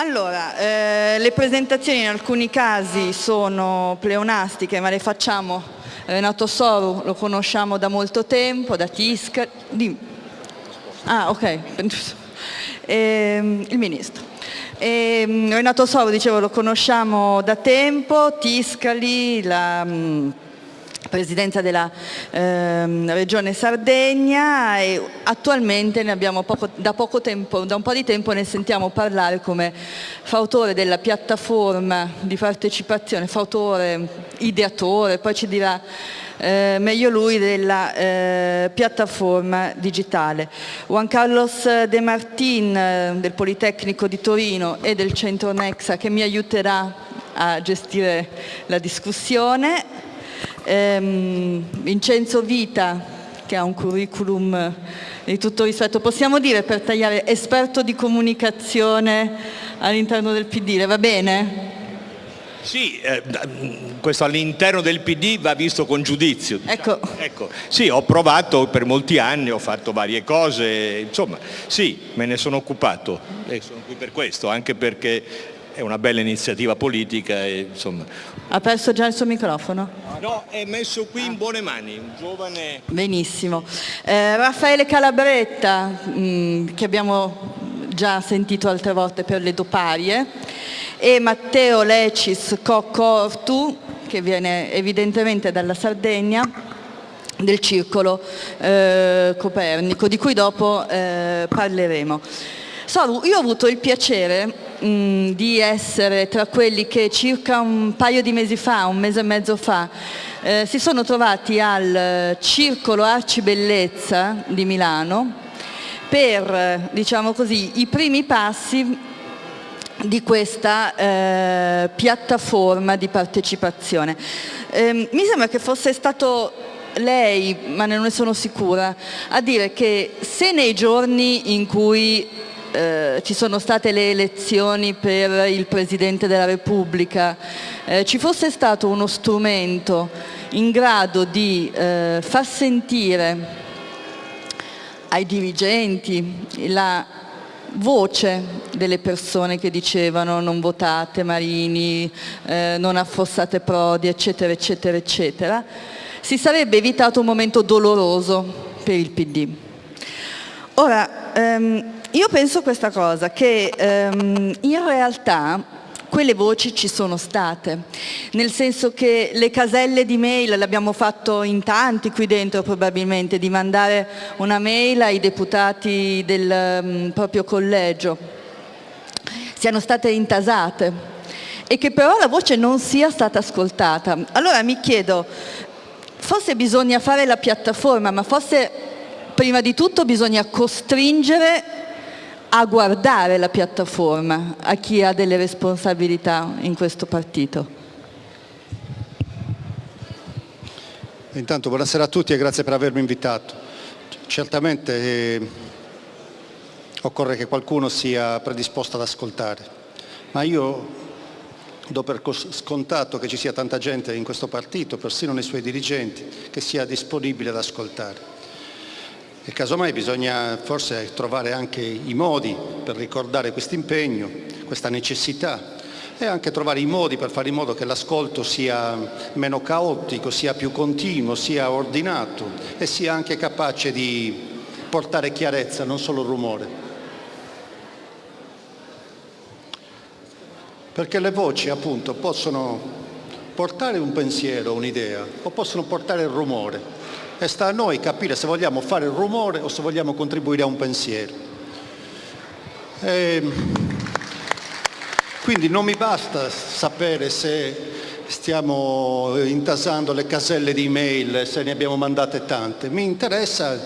Allora, eh, le presentazioni in alcuni casi sono pleonastiche, ma le facciamo. Renato Soru lo conosciamo da molto tempo, da Tisca. Di... Ah, ok. Eh, il ministro. E, Renato Soru, dicevo, lo conosciamo da tempo, Tiscali, la presidenza della ehm, regione Sardegna e attualmente poco, da, poco tempo, da un po' di tempo ne sentiamo parlare come fautore della piattaforma di partecipazione, fautore, ideatore, poi ci dirà eh, meglio lui della eh, piattaforma digitale. Juan Carlos De Martin eh, del Politecnico di Torino e del Centro Nexa che mi aiuterà a gestire la discussione ehm, Vincenzo Vita che ha un curriculum di tutto rispetto, possiamo dire per tagliare esperto di comunicazione all'interno del PD, va bene? Sì, eh, questo all'interno del PD va visto con giudizio. Ecco. ecco. Sì, ho provato per molti anni, ho fatto varie cose, insomma, sì, me ne sono occupato e sono qui per questo, anche perché è una bella iniziativa politica. E, insomma. Ha perso già il suo microfono? No, è messo qui in buone mani, un giovane... Benissimo. Eh, Raffaele Calabretta, mh, mm, che abbiamo già sentito altre volte per le doparie, e Matteo Lecis Coccortu, che viene evidentemente dalla Sardegna, del circolo eh, Copernico, di cui dopo eh, parleremo. Soru, io ho avuto il piacere mh, di essere tra quelli che circa un paio di mesi fa, un mese e mezzo fa, eh, si sono trovati al Circolo Arci Bellezza di Milano per, diciamo così, i primi passi di questa eh, piattaforma di partecipazione. Eh, mi sembra che fosse stato lei, ma non ne sono sicura, a dire che se nei giorni in cui eh, ci sono state le elezioni per il Presidente della Repubblica, eh, ci fosse stato uno strumento in grado di eh, far sentire ai dirigenti la voce delle persone che dicevano non votate Marini, eh, non affossate Prodi, eccetera, eccetera, eccetera, si sarebbe evitato un momento doloroso per il PD. Ora, ehm, io penso questa cosa, che ehm, in realtà quelle voci ci sono state, nel senso che le caselle di mail, l'abbiamo fatto in tanti qui dentro probabilmente, di mandare una mail ai deputati del um, proprio collegio, siano state intasate e che però la voce non sia stata ascoltata. Allora mi chiedo, forse bisogna fare la piattaforma, ma forse prima di tutto bisogna costringere a guardare la piattaforma, a chi ha delle responsabilità in questo partito. Intanto buonasera a tutti e grazie per avermi invitato. Certamente eh, occorre che qualcuno sia predisposto ad ascoltare, ma io do per scontato che ci sia tanta gente in questo partito, persino nei suoi dirigenti, che sia disponibile ad ascoltare. E casomai bisogna forse trovare anche i modi per ricordare questo impegno, questa necessità e anche trovare i modi per fare in modo che l'ascolto sia meno caotico, sia più continuo, sia ordinato e sia anche capace di portare chiarezza, non solo rumore. Perché le voci appunto possono portare un pensiero, un'idea o possono portare il rumore e sta a noi capire se vogliamo fare il rumore o se vogliamo contribuire a un pensiero. E quindi non mi basta sapere se stiamo intasando le caselle di email, se ne abbiamo mandate tante, mi interessa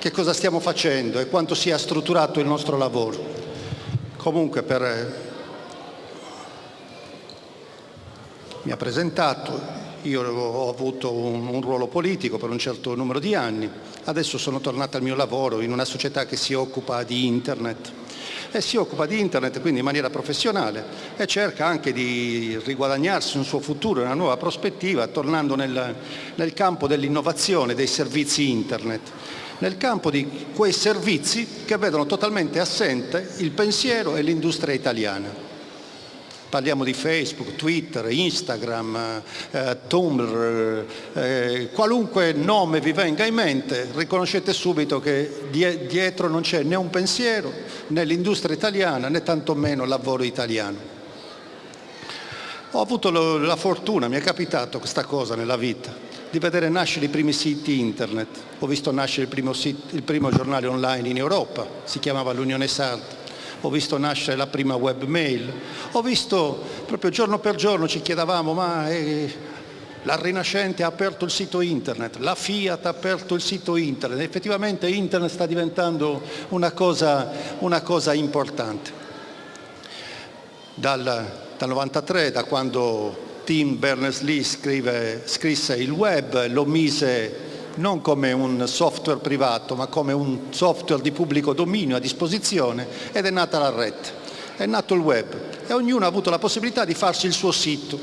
che cosa stiamo facendo e quanto sia strutturato il nostro lavoro. Comunque per... mi ha presentato, io ho avuto un, un, ruolo politico per un certo numero di anni, adesso sono tornato al mio lavoro in una società che si occupa di internet. E si occupa di internet quindi in maniera professionale e cerca anche di riguadagnarsi un suo futuro, una nuova prospettiva, tornando nel, nel campo dell'innovazione dei servizi internet, nel campo di quei servizi che vedono totalmente assente il pensiero e l'industria italiana. Parliamo di Facebook, Twitter, Instagram, eh, Tumblr, eh, qualunque nome vi venga in mente, riconoscete subito che dietro non c'è né un pensiero, né l'industria italiana, né tantomeno il lavoro italiano. Ho avuto la fortuna, mi è capitato questa cosa nella vita, di vedere nascere i primi siti internet. Ho visto nascere il primo, sito, il primo giornale online in Europa, si chiamava l'Unione Sarda ho visto nascere la prima webmail, ho visto proprio giorno per giorno ci chiedevamo ma eh, la Rinascente ha aperto il sito internet, la Fiat ha aperto il sito internet, effettivamente internet sta diventando una cosa, una cosa importante. Dal, dal 93, da quando Tim Berners-Lee scrisse il web, lo mise non come un software privato ma come un software di pubblico dominio a disposizione ed è nata la rete, è nato il web e ognuno ha avuto la possibilità di farsi il suo sito.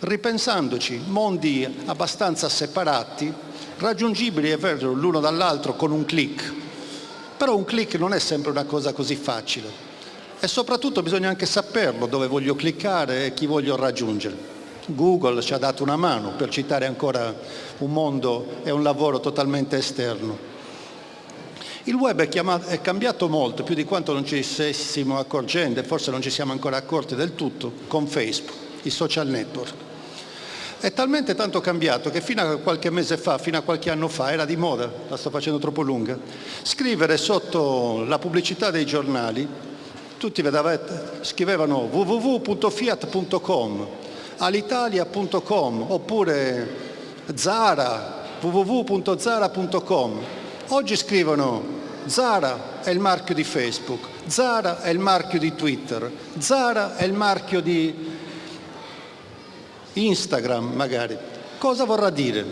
Ripensandoci, mondi abbastanza separati, raggiungibili è vero l'uno dall'altro con un clic, però un clic non è sempre una cosa così facile e soprattutto bisogna anche saperlo dove voglio cliccare e chi voglio raggiungere. Google ci ha dato una mano per citare ancora un mondo e un lavoro totalmente esterno. Il web è, chiamato, è cambiato molto, più di quanto non ci stessimo accorgendo e forse non ci siamo ancora accorti del tutto, con Facebook, i social network. È talmente tanto cambiato che fino a qualche mese fa, fino a qualche anno fa, era di moda, la sto facendo troppo lunga, scrivere sotto la pubblicità dei giornali, tutti vedavate, scrivevano www.fiat.com alitalia.com oppure Zara, www.zara.com. Oggi scrivono Zara è il marchio di Facebook, Zara è il marchio di Twitter, Zara è il marchio di Instagram magari. Cosa vorrà dire?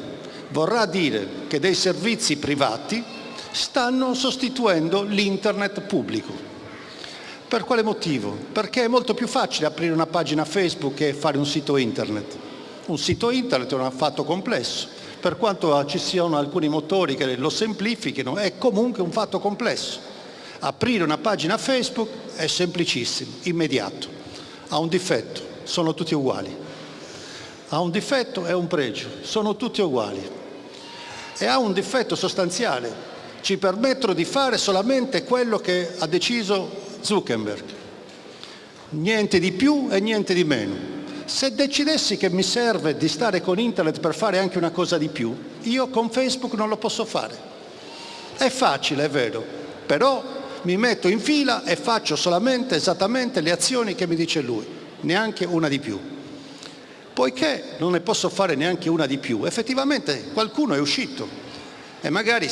Vorrà dire che dei servizi privati stanno sostituendo l'internet pubblico. Per quale motivo? Perché è molto più facile aprire una pagina Facebook che fare un sito internet. Un sito internet è un fatto complesso, per quanto ci siano alcuni motori che lo semplifichino, è comunque un fatto complesso. Aprire una pagina Facebook è semplicissimo, immediato. Ha un difetto, sono tutti uguali. Ha un difetto e un pregio, sono tutti uguali. E ha un difetto sostanziale, ci permettono di fare solamente quello che ha deciso Zuckerberg. Niente di più e niente di meno. Se decidessi che mi serve di stare con internet per fare anche una cosa di più, io con Facebook non lo posso fare. È facile, è vero, però mi metto in fila e faccio solamente esattamente le azioni che mi dice lui, neanche una di più. Poiché non ne posso fare neanche una di più, effettivamente qualcuno è uscito e magari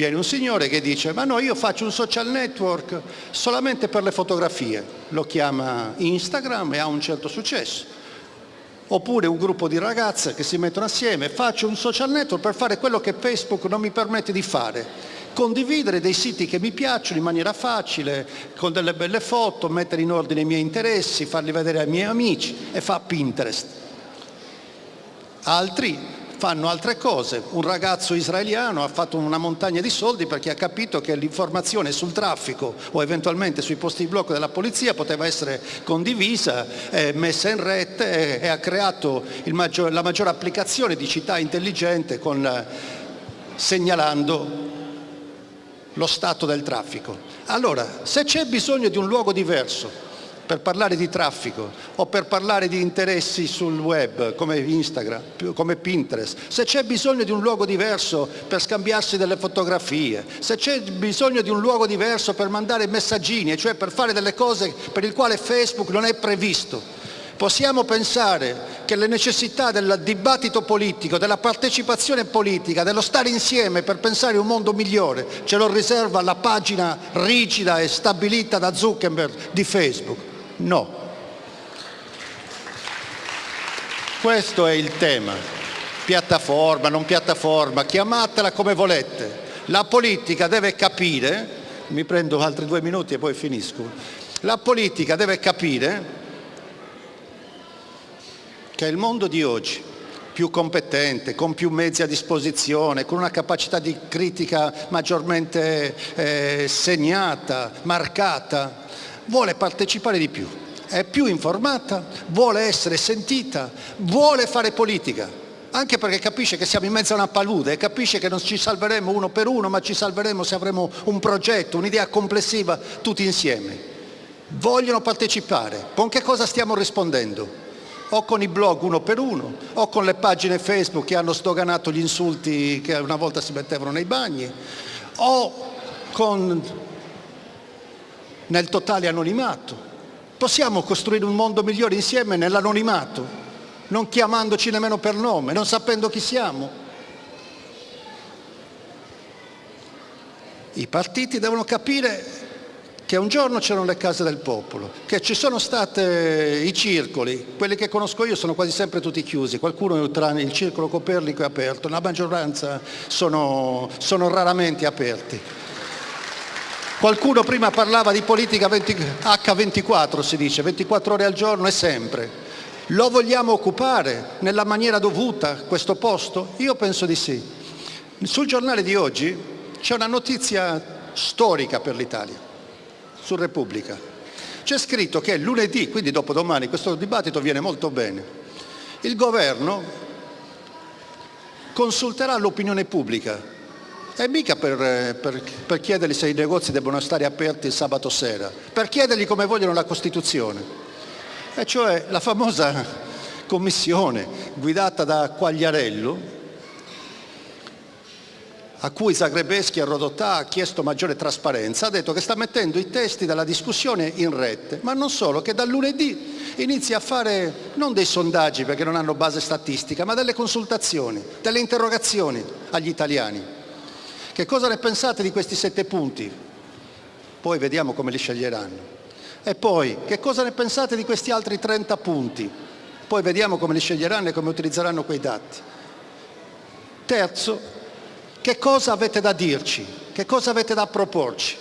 Viene un signore che dice ma no io faccio un social network solamente per le fotografie, lo chiama Instagram e ha un certo successo. Oppure un gruppo di ragazze che si mettono assieme, faccio un social network per fare quello che Facebook non mi permette di fare, condividere dei siti che mi piacciono in maniera facile, con delle belle foto, mettere in ordine i miei interessi, farli vedere ai miei amici e fa Pinterest. Altri fanno altre cose. Un ragazzo israeliano ha fatto una montagna di soldi perché ha capito che l'informazione sul traffico o eventualmente sui posti di blocco della polizia poteva essere condivisa, eh, messa in rete e, e ha creato maggior, la maggiore applicazione di città intelligente con, eh, segnalando lo stato del traffico. Allora, se c'è bisogno di un luogo diverso per parlare di traffico o per parlare di interessi sul web come Instagram, come Pinterest, se c'è bisogno di un luogo diverso per scambiarsi delle fotografie, se c'è bisogno di un luogo diverso per mandare messaggini, cioè per fare delle cose per il quale Facebook non è previsto, possiamo pensare che le necessità del dibattito politico, della partecipazione politica, dello stare insieme per pensare un mondo migliore, ce lo riserva la pagina rigida e stabilita da Zuckerberg di Facebook. No. Questo è il tema. Piattaforma, non piattaforma, chiamatela come volete. La politica deve capire, mi prendo altri due minuti e poi finisco, la politica deve capire che il mondo di oggi, più competente, con più mezzi a disposizione, con una capacità di critica maggiormente eh, segnata, marcata, vuole partecipare di più è più informata, vuole essere sentita, vuole fare politica, anche perché capisce che siamo in mezzo a una palude capisce che non ci salveremo uno per uno, ma ci salveremo se avremo un progetto, un'idea complessiva tutti insieme. Vogliono partecipare. Con che cosa stiamo rispondendo? O con i blog uno per uno, o con le pagine Facebook che hanno sdoganato gli insulti che una volta si mettevano nei bagni, o con nel totale anonimato. Possiamo costruire un mondo migliore insieme nell'anonimato, non chiamandoci nemmeno per nome, non sapendo chi siamo. I partiti devono capire che un giorno c'erano le case del popolo, che ci sono stati i circoli, quelli che conosco io sono quasi sempre tutti chiusi, qualcuno tra il circolo Copernico è aperto, la maggioranza sono, sono raramente aperti. Qualcuno prima parlava di politica 20, H24 si dice, 24 ore al giorno e sempre. Lo vogliamo occupare nella maniera dovuta questo posto? Io penso di sì. Sul giornale di oggi c'è una notizia storica per l'Italia, su Repubblica. C'è scritto che lunedì, quindi dopodomani, questo dibattito viene molto bene, il governo consulterà l'opinione pubblica e mica per, per, per chiedergli se i negozi devono stare aperti il sabato sera, per chiedergli come vogliono la Costituzione. E cioè la famosa commissione guidata da Quagliarello, a cui Zagrebeschi a Rodotà ha chiesto maggiore trasparenza, ha detto che sta mettendo i testi della discussione in rete, ma non solo, che dal lunedì inizia a fare non dei sondaggi perché non hanno base statistica, ma delle consultazioni, delle interrogazioni agli italiani. Che cosa ne pensate di questi sette punti? Poi vediamo come li sceglieranno. E poi, che cosa ne pensate di questi altri 30 punti? Poi vediamo come li sceglieranno e come utilizzeranno quei dati. Terzo, che cosa avete da dirci? Che cosa avete da proporci?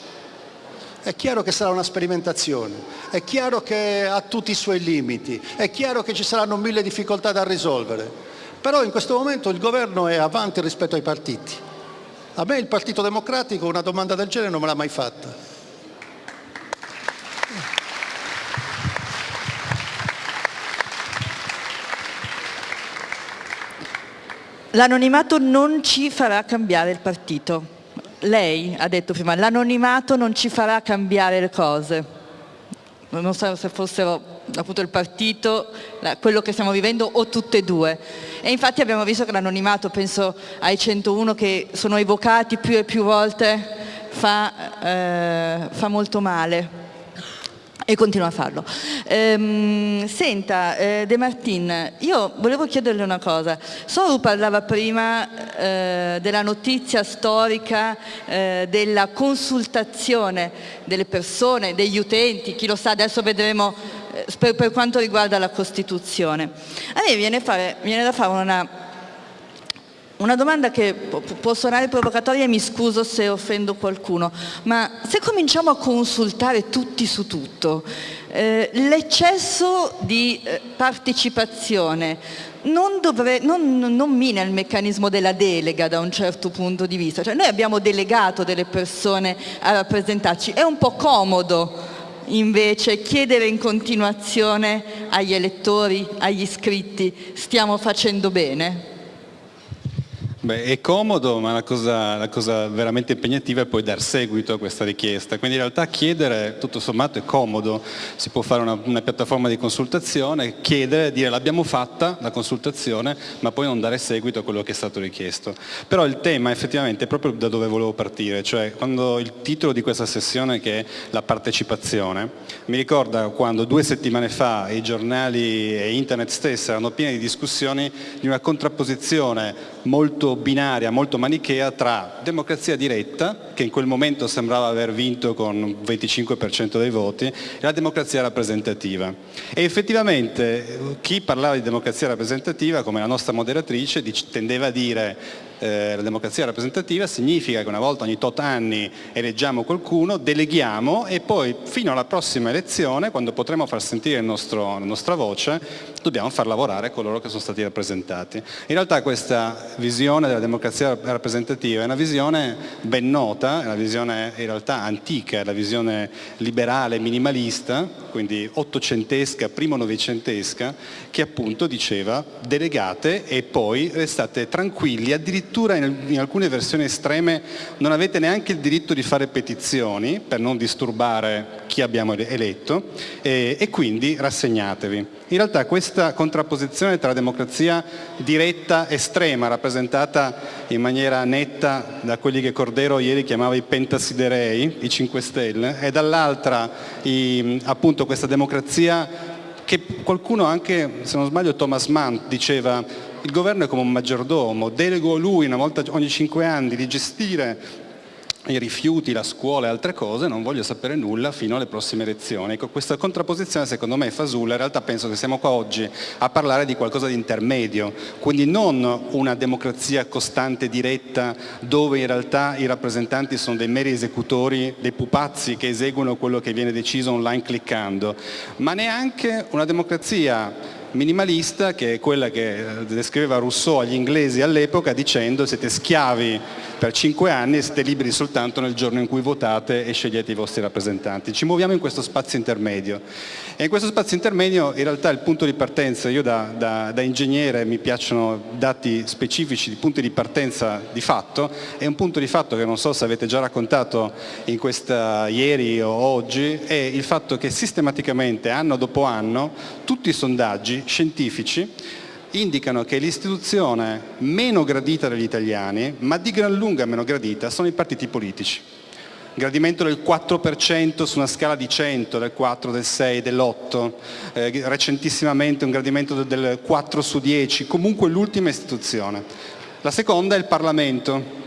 È chiaro che sarà una sperimentazione, è chiaro che ha tutti i suoi limiti, è chiaro che ci saranno mille difficoltà da risolvere, però in questo momento il governo è avanti rispetto ai partiti a me il Partito Democratico una domanda del genere non me l'ha mai fatta. L'anonimato non ci farà cambiare il partito. Lei ha detto prima, l'anonimato non ci farà cambiare le cose non so se fossero appunto il partito, quello che stiamo vivendo o tutte e due. E infatti abbiamo visto che l'anonimato, penso ai 101 che sono evocati più e più volte, fa, eh, fa molto male e continua a farlo. Ehm, senta, eh, De Martin, io volevo chiederle una cosa. Soru parlava prima eh, della notizia storica eh, della consultazione delle persone, degli utenti, chi lo sa, adesso vedremo per, per, quanto riguarda la Costituzione. A me viene, fare, viene da fare una una domanda che può suonare provocatoria e mi scuso se offendo qualcuno, ma se cominciamo a consultare tutti su tutto, eh, l'eccesso di eh, partecipazione non, dovre, non, non, mina il meccanismo della delega da un certo punto di vista, cioè noi abbiamo delegato delle persone a rappresentarci, è un po' comodo invece chiedere in continuazione agli elettori, agli iscritti, stiamo facendo bene? Beh, è comodo, ma la cosa, la cosa, veramente impegnativa è poi dar seguito a questa richiesta. Quindi in realtà chiedere, tutto sommato, è comodo. Si può fare una, una piattaforma di consultazione, chiedere, dire l'abbiamo fatta la consultazione, ma poi non dare seguito a quello che è stato richiesto. Però il tema effettivamente è proprio da dove volevo partire, cioè quando il titolo di questa sessione che è la partecipazione, mi ricorda quando due settimane fa i giornali e internet stessi erano pieni di discussioni di una contrapposizione molto binaria, molto manichea tra democrazia diretta, che in quel momento sembrava aver vinto con il 25% dei voti, e la democrazia rappresentativa. E effettivamente chi parlava di democrazia rappresentativa, come la nostra moderatrice, tendeva a dire eh, la democrazia rappresentativa significa che una volta ogni tot anni eleggiamo qualcuno, deleghiamo e poi fino alla prossima elezione, quando potremo far sentire nostro, la nostra voce, dobbiamo far lavorare coloro che sono stati rappresentati. In realtà questa visione della democrazia rappresentativa è una visione ben nota, è una visione in realtà antica, è la visione liberale minimalista, quindi ottocentesca, primo novecentesca, che appunto diceva delegate e poi restate tranquilli, addirittura addirittura in, in, alcune versioni estreme non avete neanche il diritto di fare petizioni per non disturbare chi abbiamo eletto e, e quindi rassegnatevi. In realtà questa contrapposizione tra democrazia diretta estrema, rappresentata in maniera netta da quelli che Cordero ieri chiamava i pentasiderei, i 5 Stelle, e dall'altra appunto questa democrazia che qualcuno anche, se non sbaglio Thomas Mann diceva il governo è come un maggiordomo, delego a lui una volta ogni cinque anni di gestire i rifiuti, la scuola e altre cose, non voglio sapere nulla fino alle prossime elezioni. Ecco, questa contrapposizione secondo me è fasulla, in realtà penso che siamo qua oggi a parlare di qualcosa di intermedio, quindi non una democrazia costante, diretta, dove in realtà i rappresentanti sono dei meri esecutori, dei pupazzi che eseguono quello che viene deciso online cliccando, ma neanche una democrazia minimalista che è quella che eh, descriveva Rousseau agli inglesi all'epoca dicendo siete schiavi per cinque anni e siete liberi soltanto nel giorno in cui votate e scegliete i vostri rappresentanti. Ci muoviamo in questo spazio intermedio e in questo spazio intermedio in realtà il punto di partenza, io da, da, da ingegnere mi piacciono dati specifici punti di partenza di fatto, è un punto di fatto che non so se avete già raccontato in questa ieri o oggi, è il fatto che sistematicamente anno dopo anno tutti i sondaggi scientifici indicano che l'istituzione meno gradita dagli italiani, ma di gran lunga meno gradita, sono i partiti politici gradimento del 4% su una scala di 100, del 4, del 6, dell'8, eh, recentissimamente un gradimento del 4 su 10, comunque l'ultima istituzione. La seconda è il Parlamento,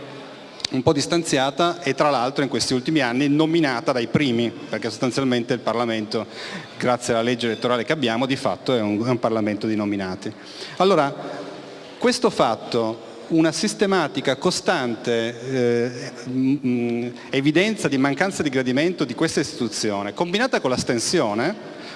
un po' distanziata e tra l'altro in questi ultimi anni nominata dai primi, perché sostanzialmente il Parlamento, grazie alla legge elettorale che abbiamo, di fatto è un, è un Parlamento di nominati. Allora, questo fatto una sistematica, costante eh, mh, evidenza di mancanza di gradimento di questa istituzione, combinata con l'astensione,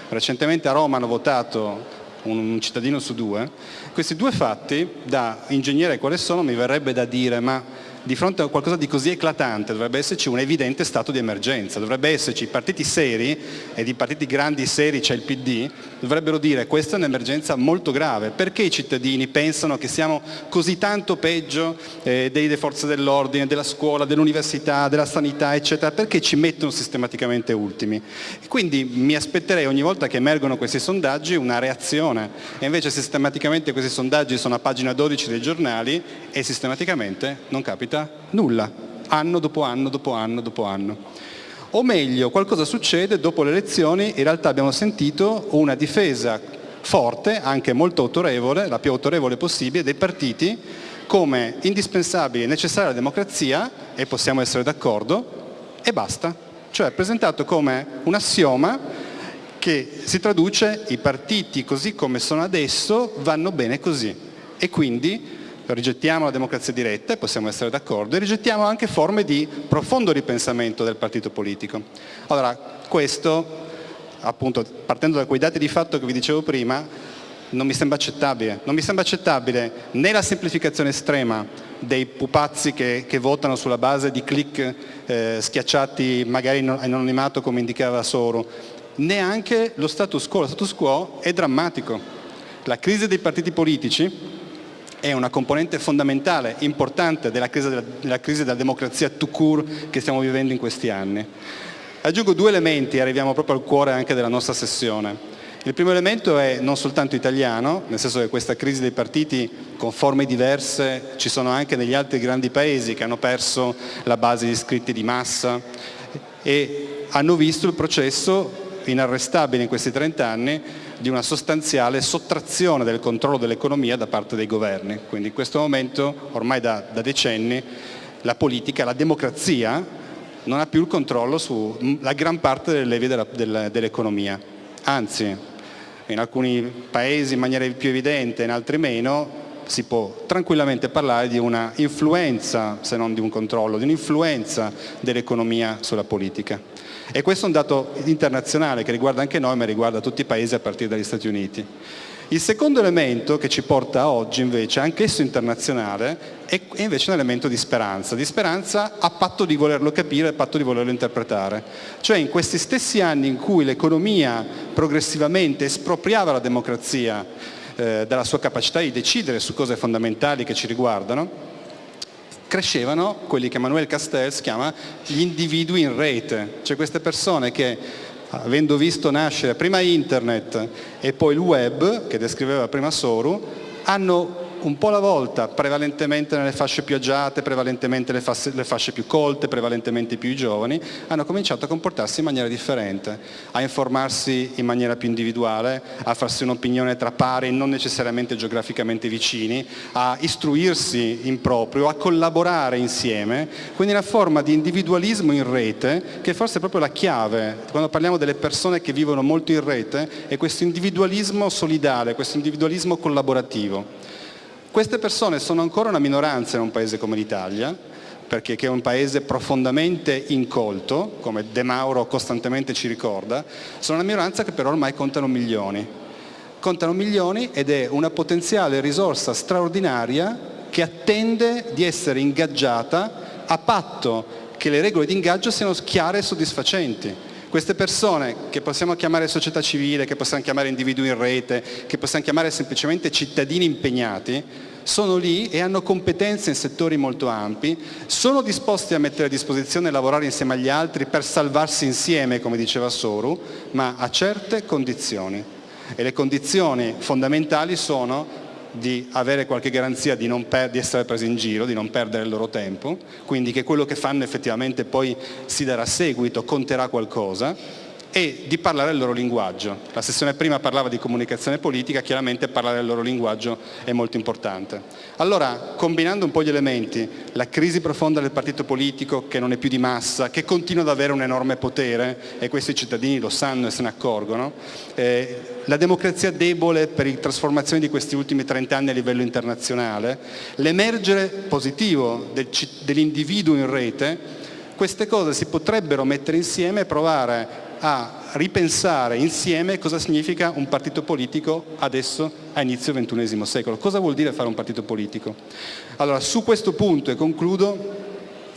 recentemente a Roma hanno votato un cittadino su due, questi due fatti, da ingegnere quale sono, mi verrebbe da dire ma di fronte a qualcosa di così eclatante dovrebbe esserci un evidente stato di emergenza, dovrebbe esserci partiti seri, e di partiti grandi seri c'è il PD, dovrebbero dire questa è un'emergenza molto grave, perché i cittadini pensano che siamo così tanto peggio eh, delle forze dell'ordine, della scuola, dell'università, della sanità, eccetera, perché ci mettono sistematicamente ultimi. E quindi mi aspetterei ogni volta che emergono questi sondaggi una reazione, e invece sistematicamente questi sondaggi sono a pagina 12 dei giornali e sistematicamente non capita capita nulla, anno dopo anno dopo anno dopo anno. O meglio, qualcosa succede dopo le elezioni, in realtà abbiamo sentito una difesa forte, anche molto autorevole, la più autorevole possibile, dei partiti come indispensabile e necessaria alla democrazia, e possiamo essere d'accordo, e basta. Cioè presentato come un assioma che si traduce i partiti così come sono adesso vanno bene così e quindi rigettiamo la democrazia diretta e possiamo essere d'accordo e rigettiamo anche forme di profondo ripensamento del partito politico. Allora questo, appunto partendo da quei dati di fatto che vi dicevo prima, non mi sembra accettabile, non mi sembra accettabile né la semplificazione estrema dei pupazzi che, che votano sulla base di click eh, schiacciati magari in anonimato come indicava Soro, neanche lo status quo, lo status quo è drammatico. La crisi dei partiti politici è una componente fondamentale, importante della crisi della, della, crisi della democrazia tout court che stiamo vivendo in questi anni. Aggiungo due elementi e arriviamo proprio al cuore anche della nostra sessione. Il primo elemento è non soltanto italiano, nel senso che questa crisi dei partiti con forme diverse ci sono anche negli altri grandi paesi che hanno perso la base di iscritti di massa e hanno visto il processo inarrestabile in questi 30 anni di una sostanziale sottrazione del controllo dell'economia da parte dei governi. Quindi in questo momento, ormai da, da decenni, la politica, la democrazia non ha più il controllo sulla gran parte delle levi dell'economia. Anzi, in alcuni paesi in maniera più evidente, in altri meno, si può tranquillamente parlare di una influenza, se non di un controllo, di un'influenza dell'economia sulla politica. E questo è un dato internazionale che riguarda anche noi, ma riguarda tutti i paesi a partire dagli Stati Uniti. Il secondo elemento che ci porta oggi invece, anch'esso internazionale, è invece un elemento di speranza, di speranza a patto di volerlo capire, a patto di volerlo interpretare. Cioè in questi stessi anni in cui l'economia progressivamente espropriava la democrazia eh, dalla sua capacità di decidere su cose fondamentali che ci riguardano, crescevano quelli che Manuel Castells chiama gli individui in rete, cioè queste persone che avendo visto nascere prima internet e poi il web, che descriveva prima Soru, hanno un po' alla volta, prevalentemente nelle fasce più agiate, prevalentemente le fasce, le fasce più colte, prevalentemente più giovani, hanno cominciato a comportarsi in maniera differente, a informarsi in maniera più individuale, a farsi un'opinione tra pari non necessariamente geograficamente vicini, a istruirsi in proprio, a collaborare insieme, quindi una forma di individualismo in rete che forse è proprio la chiave, quando parliamo delle persone che vivono molto in rete, è questo individualismo solidale, questo individualismo collaborativo. Queste persone sono ancora una minoranza in un paese come l'Italia, perché è un paese profondamente incolto, come De Mauro costantemente ci ricorda, sono una minoranza che però ormai contano milioni. Contano milioni ed è una potenziale risorsa straordinaria che attende di essere ingaggiata a patto che le regole di ingaggio siano chiare e soddisfacenti. Queste persone che possiamo chiamare società civile, che possiamo chiamare individui in rete, che possiamo chiamare semplicemente cittadini impegnati, sono lì e hanno competenze in settori molto ampi, sono disposti a mettere a disposizione e lavorare insieme agli altri per salvarsi insieme, come diceva Soru, ma a certe condizioni. E le condizioni fondamentali sono di avere qualche garanzia di, di, essere presi in giro, di non perdere il loro tempo, quindi che quello che fanno effettivamente poi si darà seguito, conterà qualcosa, e di parlare il loro linguaggio. La sessione prima parlava di comunicazione politica, chiaramente parlare il loro linguaggio è molto importante. Allora, combinando un po' gli elementi, la crisi profonda del partito politico che non è più di massa, che continua ad avere un enorme potere, e questi cittadini lo sanno e se ne accorgono, eh, la democrazia debole per le trasformazioni di questi ultimi 30 anni a livello internazionale, l'emergere positivo del, dell'individuo in rete, queste cose si potrebbero mettere insieme e provare a ripensare insieme cosa significa un partito politico adesso a inizio XXI secolo. Cosa vuol dire fare un partito politico? Allora, su questo punto, e concludo,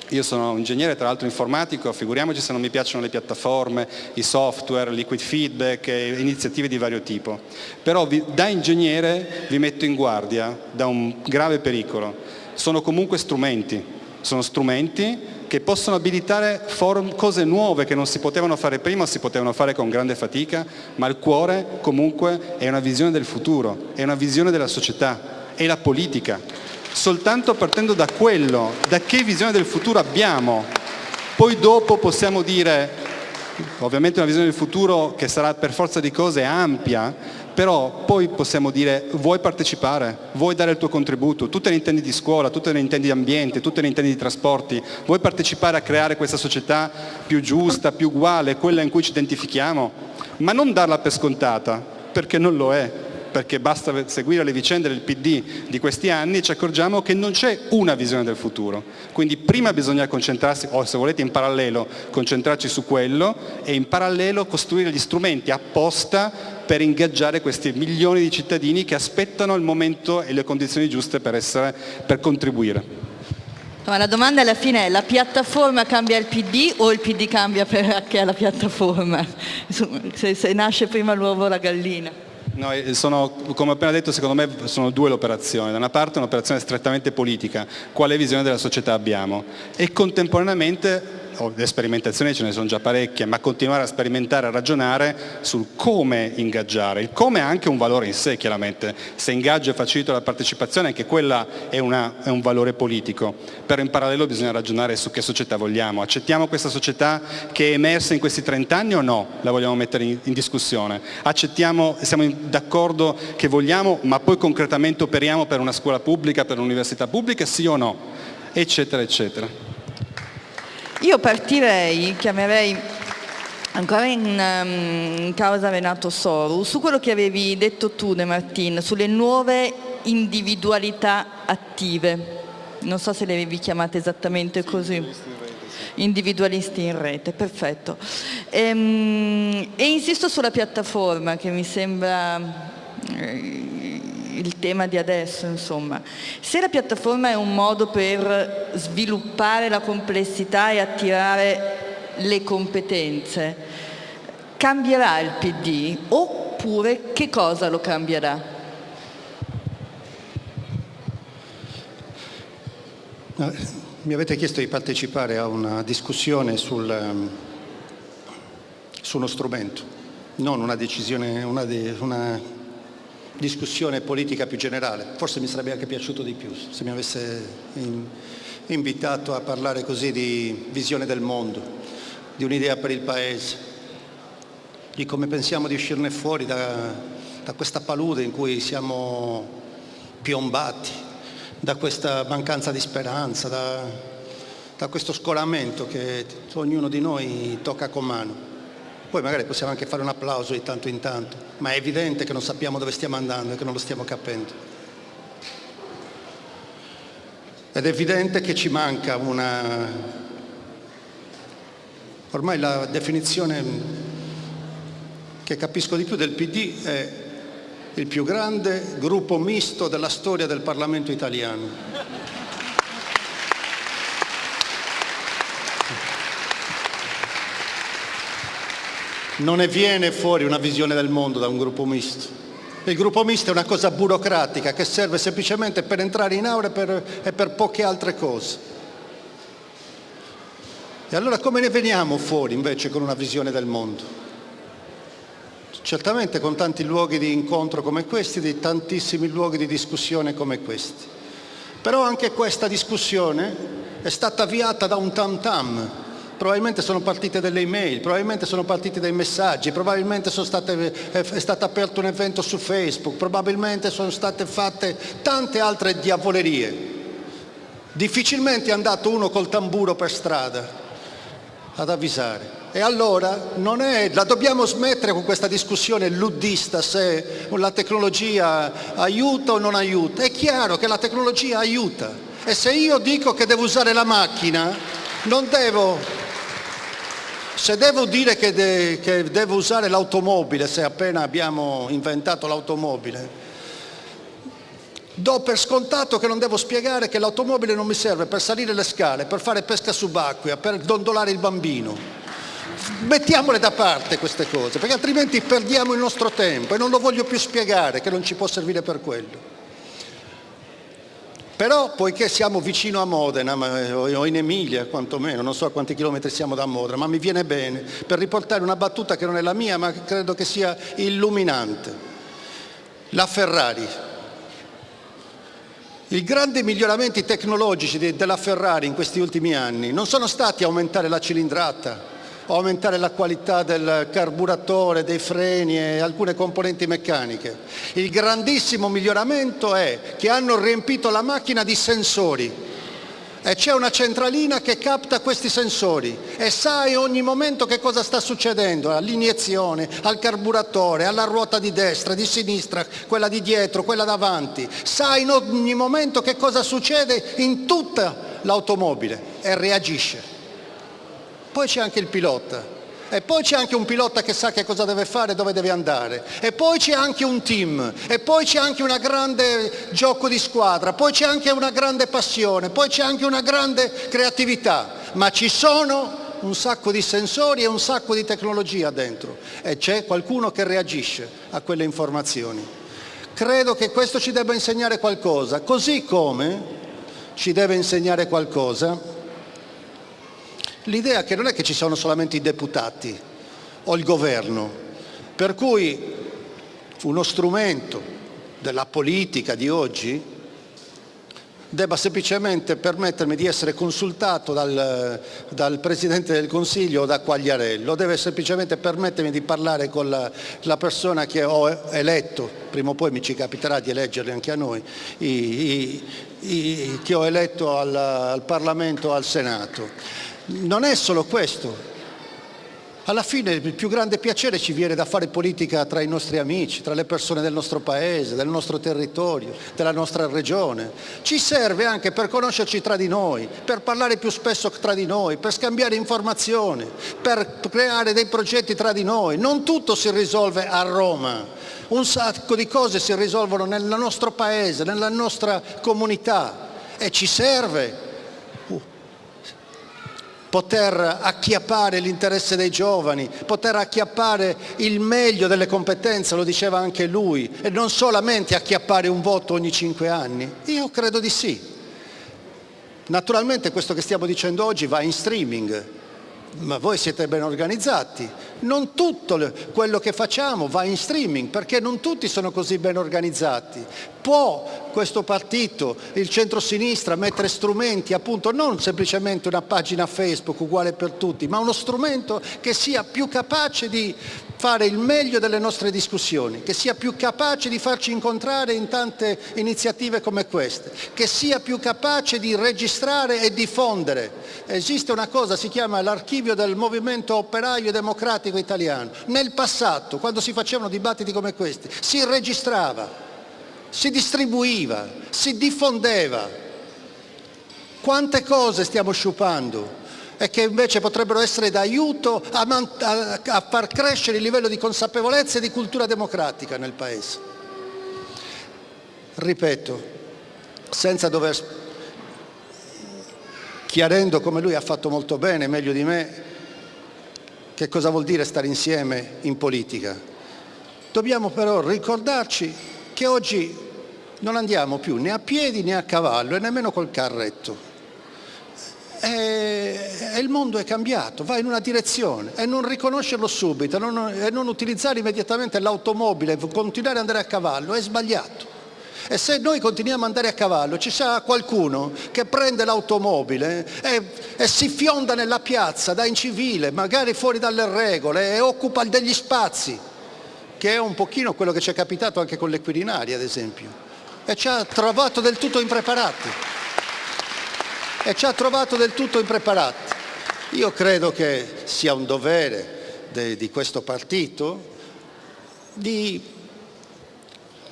io sono un ingegnere tra l'altro informatico, figuriamoci se non mi piacciono le piattaforme, i software, liquid feedback iniziative di vario tipo. Però vi, da ingegnere vi metto in guardia da un grave pericolo. Sono comunque strumenti, sono strumenti che possono abilitare cose nuove che non si potevano fare prima si potevano fare con grande fatica, ma il cuore comunque è una visione del futuro, è una visione della società, è la politica. Soltanto partendo da quello, da che visione del futuro abbiamo, poi dopo possiamo dire, ovviamente una visione del futuro che sarà per forza di cose ampia, però poi possiamo dire vuoi partecipare, vuoi dare il tuo contributo, tu te ne intendi di scuola, tu te ne intendi di ambiente, tu te ne intendi di trasporti, vuoi partecipare a creare questa società più giusta, più uguale, quella in cui ci identifichiamo, ma non darla per scontata, perché non lo è. Perché basta seguire le vicende del PD di questi anni e ci accorgiamo che non c'è una visione del futuro. Quindi prima bisogna concentrarsi, o se volete in parallelo, concentrarci su quello e in parallelo costruire gli strumenti apposta per ingaggiare questi milioni di cittadini che aspettano il momento e le condizioni giuste per, essere, per contribuire. Ma la domanda alla fine è la piattaforma cambia il PD o il PD cambia perché è la piattaforma? Se, se nasce prima l'uovo o la gallina? No, sono, come ho appena detto, secondo me sono due le operazioni. Da una parte un'operazione strettamente politica, quale visione della società abbiamo, e contemporaneamente le sperimentazioni ce ne sono già parecchie, ma continuare a sperimentare, a ragionare sul come ingaggiare. Il come ha anche un valore in sé, chiaramente. Se ingaggio e facilito la partecipazione, anche quella è, una, è un valore politico. Però in parallelo bisogna ragionare su che società vogliamo. Accettiamo questa società che è emersa in questi 30 anni o no? La vogliamo mettere in, in discussione. Accettiamo, siamo d'accordo che vogliamo, ma poi concretamente operiamo per una scuola pubblica, per un'università pubblica, sì o no? Eccetera, eccetera. Io partirei, chiamerei ancora in, um, causa Renato Soru, su quello che avevi detto tu De Martin, sulle nuove individualità attive. Non so se le vi chiamate esattamente così. Individualisti in rete, perfetto. Ehm, e insisto sulla piattaforma che mi sembra eh, il tema di adesso, insomma. Se la piattaforma è un modo per sviluppare la complessità e attirare le competenze, cambierà il PD oppure che cosa lo cambierà? Mi avete chiesto di partecipare a una discussione sul, ehm, su uno strumento, non una decisione, una, de, una discussione politica più generale. Forse mi sarebbe anche piaciuto di più se mi avesse invitato a parlare così di visione del mondo, di un'idea per il Paese, di come pensiamo di uscirne fuori da, da questa palude in cui siamo piombati da questa mancanza di speranza, da, da questo scolamento che ognuno di noi tocca con mano. Poi magari possiamo anche fare un applauso di tanto in tanto, ma è evidente che non sappiamo dove stiamo andando e che non lo stiamo capendo. Ed è evidente che ci manca una... Ormai la definizione che capisco di più del PD è il più grande gruppo misto della storia del Parlamento italiano. Non ne viene fuori una visione del mondo da un gruppo misto. Il gruppo misto è una cosa burocratica che serve semplicemente per entrare in aula e per, e per poche altre cose. E allora come ne veniamo fuori invece con una visione del mondo? certamente con tanti luoghi di incontro come questi, di tantissimi luoghi di discussione come questi. Però anche questa discussione è stata avviata da un tam tam, probabilmente sono partite delle email, probabilmente sono partiti dei messaggi, probabilmente state, è stato aperto un evento su Facebook, probabilmente sono state fatte tante altre diavolerie. Difficilmente è andato uno col tamburo per strada ad avvisare. E allora è, la dobbiamo smettere con questa discussione luddista se la tecnologia aiuta o non aiuta. È chiaro che la tecnologia aiuta e se io dico che devo usare la macchina, non devo... Se devo dire che, de, che devo usare l'automobile, se appena abbiamo inventato l'automobile, do per scontato che non devo spiegare che l'automobile non mi serve per salire le scale, per fare pesca subacquea, per dondolare il bambino mettiamole da parte queste cose, perché altrimenti perdiamo il nostro tempo e non lo voglio più spiegare che non ci può servire per quello. Però poiché siamo vicino a Modena, o in Emilia quantomeno, non so a quanti chilometri siamo da Modena, ma mi viene bene per riportare una battuta che non è la mia, ma credo che sia illuminante. La Ferrari. I grandi miglioramenti tecnologici della Ferrari in questi ultimi anni non sono stati aumentare la cilindrata, aumentare la qualità del carburatore, dei freni e alcune componenti meccaniche. Il grandissimo miglioramento è che hanno riempito la macchina di sensori. E c'è una centralina che capta questi sensori e sa in ogni momento che cosa sta succedendo? All'iniezione, al carburatore, alla ruota di destra, di sinistra, quella di dietro, quella davanti, sa in ogni momento che cosa succede in tutta l'automobile e reagisce poi c'è anche il pilota. E poi c'è anche un pilota che sa che cosa deve fare, dove deve andare, e poi c'è anche un team, e poi c'è anche un grande gioco di squadra, poi c'è anche una grande passione, poi c'è anche una grande creatività, ma ci sono un sacco di sensori e un sacco di tecnologia dentro. E c'è qualcuno che reagisce a quelle informazioni. Credo che questo ci debba insegnare qualcosa, così come ci deve insegnare qualcosa l'idea che non è che ci sono solamente i deputati o il governo, per cui uno strumento della politica di oggi debba semplicemente permettermi di essere consultato dal, dal, Presidente del Consiglio o da Quagliarello, deve semplicemente permettermi di parlare con la, la, persona che ho eletto, prima o poi mi ci capiterà di eleggerli anche a noi, i, i, i, che ho eletto al, al Parlamento, al Senato non è solo questo. Alla fine il più grande piacere ci viene da fare politica tra i nostri amici, tra le persone del nostro paese, del nostro territorio, della nostra regione. Ci serve anche per conoscerci tra di noi, per parlare più spesso tra di noi, per scambiare informazioni, per creare dei progetti tra di noi. Non tutto si risolve a Roma, un sacco di cose si risolvono nel nostro paese, nella nostra comunità e ci serve poter acchiappare l'interesse dei giovani, poter acchiappare il meglio delle competenze, lo diceva anche lui, e non solamente acchiappare un voto ogni cinque anni? Io credo di sì. Naturalmente questo che stiamo dicendo oggi va in streaming, ma voi siete ben organizzati. Non tutto quello che facciamo va in streaming perché non tutti sono così ben organizzati. Può questo partito, il centro-sinistra, mettere strumenti, appunto non semplicemente una pagina Facebook uguale per tutti, ma uno strumento che sia più capace di fare il meglio delle nostre discussioni, che sia più capace di farci incontrare in tante iniziative come queste, che sia più capace di registrare e diffondere. Esiste una cosa, si chiama l'archivio del movimento operaio democratico italiano. Nel passato, quando si facevano dibattiti come questi, si registrava, si distribuiva, si diffondeva. Quante cose stiamo sciupando? E che invece potrebbero essere d'aiuto a, a, a far crescere il livello di consapevolezza e di cultura democratica nel Paese. Ripeto, senza dover, chiarendo come lui ha fatto molto bene, meglio di me, che cosa vuol dire stare insieme in politica. Dobbiamo però ricordarci che oggi non andiamo più né a piedi né a cavallo e nemmeno col carretto e, il mondo è cambiato, va in una direzione e non riconoscerlo subito non, e non utilizzare immediatamente l'automobile, continuare ad andare a cavallo è sbagliato. E se noi continuiamo ad andare a cavallo ci sarà qualcuno che prende l'automobile e, e, si fionda nella piazza da incivile, magari fuori dalle regole e occupa degli spazi, che è un pochino quello che ci è capitato anche con le Quirinali ad esempio, e ci ha trovato del tutto impreparati e ci ha trovato del tutto impreparati. Io credo che sia un dovere de, di questo partito di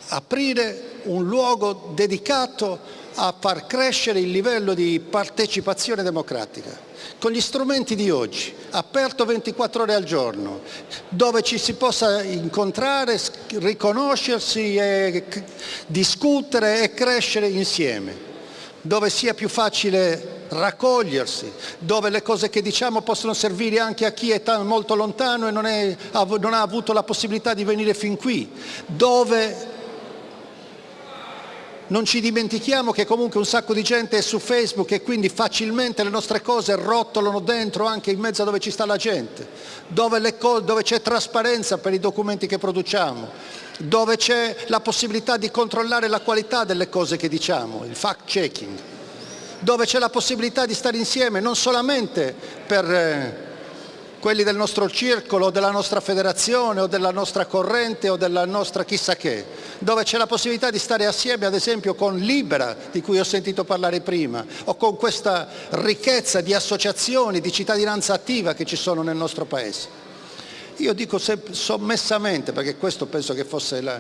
aprire un luogo dedicato a far crescere il livello di partecipazione democratica con gli strumenti di oggi, aperto 24 ore al giorno, dove ci si possa incontrare, riconoscersi, e discutere e crescere insieme dove sia più facile raccogliersi, dove le cose che diciamo possono servire anche a chi è molto lontano e non, è, non ha avuto la possibilità di venire fin qui, dove non ci dimentichiamo che comunque un sacco di gente è su Facebook e quindi facilmente le nostre cose rotolano dentro anche in mezzo a dove ci sta la gente, dove, dove c'è trasparenza per i documenti che produciamo, dove c'è la possibilità di controllare la qualità delle cose che diciamo, il fact checking, dove c'è la possibilità di stare insieme non solamente per eh, quelli del nostro circolo, della nostra federazione o della nostra corrente o della nostra chissà che, dove c'è la possibilità di stare assieme ad esempio con Libera, di cui ho sentito parlare prima, o con questa ricchezza di associazioni, di cittadinanza attiva che ci sono nel nostro Paese. Io dico sommessamente, perché questo penso che fosse la,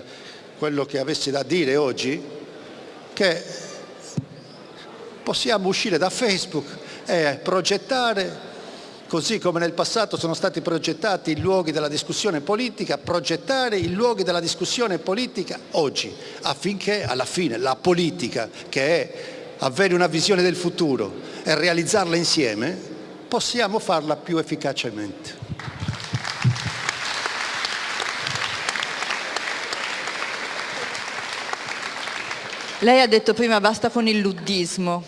quello che avessi da dire oggi, che possiamo uscire da Facebook e progettare, così come nel passato sono stati progettati i luoghi della discussione politica, progettare i luoghi della discussione politica oggi, affinché alla fine la politica, che è avere una visione del futuro e realizzarla insieme, possiamo farla più efficacemente. Lei ha detto prima basta con il luddismo.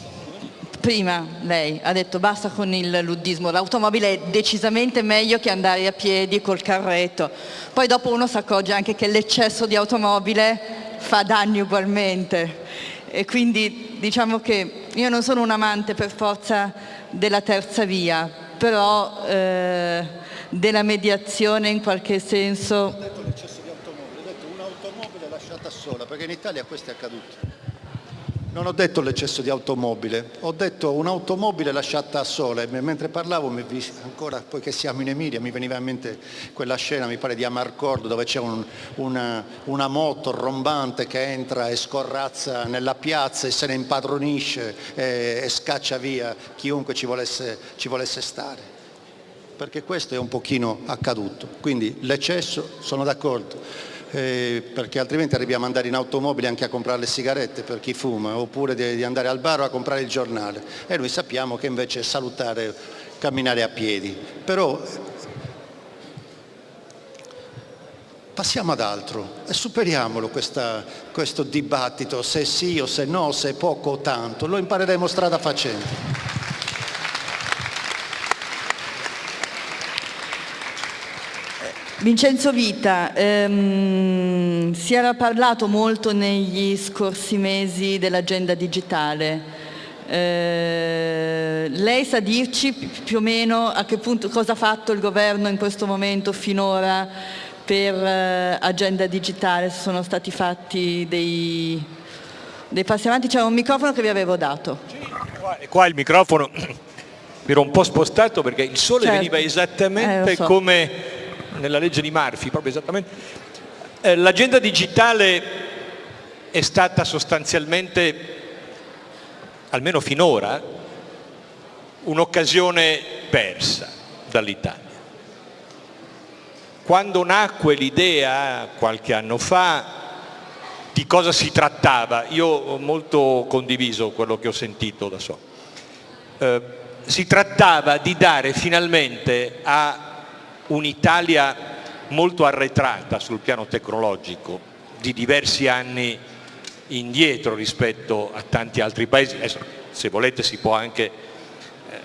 Prima lei ha detto basta con il luddismo, l'automobile è decisamente meglio che andare a piedi col carretto. Poi dopo uno si accorge anche che l'eccesso di automobile fa danni ugualmente. E quindi diciamo che io non sono un amante per forza della terza via, però eh, della mediazione in qualche senso. Ho detto l'eccesso di automobile, ho detto un'automobile lasciata sola, perché in Italia questo è accaduto Non ho detto l'eccesso di automobile, ho detto un'automobile lasciata sola. Mentre parlavo, ancora poiché siamo in Emilia, mi veniva in mente quella scena, mi pare di Amarcord, dove c'è un, una, una, moto rombante che entra e scorrazza nella piazza e se ne impadronisce e, e scaccia via chiunque ci volesse, ci volesse stare. Perché questo è un pochino accaduto. Quindi l'eccesso, sono d'accordo eh, perché altrimenti arriviamo ad andare in automobile anche a comprare le sigarette per chi fuma, oppure di, di andare al bar a comprare il giornale. E noi sappiamo che invece è salutare camminare a piedi. Però passiamo ad altro e superiamolo questa, questo dibattito, se sì o se no, se poco o tanto, lo impareremo strada facendo. Vincenzo Vita, ehm, si era parlato molto negli scorsi mesi dell'agenda digitale. Eh, lei sa dirci più o meno a che punto, cosa ha fatto il governo in questo momento finora per eh, agenda digitale? Se sono stati fatti dei, dei passi avanti? C'era un microfono che vi avevo dato. Sì, qua, qua il microfono mi ero un po' spostato perché il sole certo. veniva esattamente eh, so. come nella legge di Murphy, proprio esattamente. Eh, L'agenda digitale è stata sostanzialmente, almeno finora, un'occasione persa dall'Italia. Quando nacque l'idea, qualche anno fa, di cosa si trattava, io ho molto condiviso quello che ho sentito da so. Eh, si trattava di dare finalmente a un'Italia molto arretrata sul piano tecnologico, di diversi anni indietro rispetto a tanti altri paesi. Adesso, se volete si può anche eh,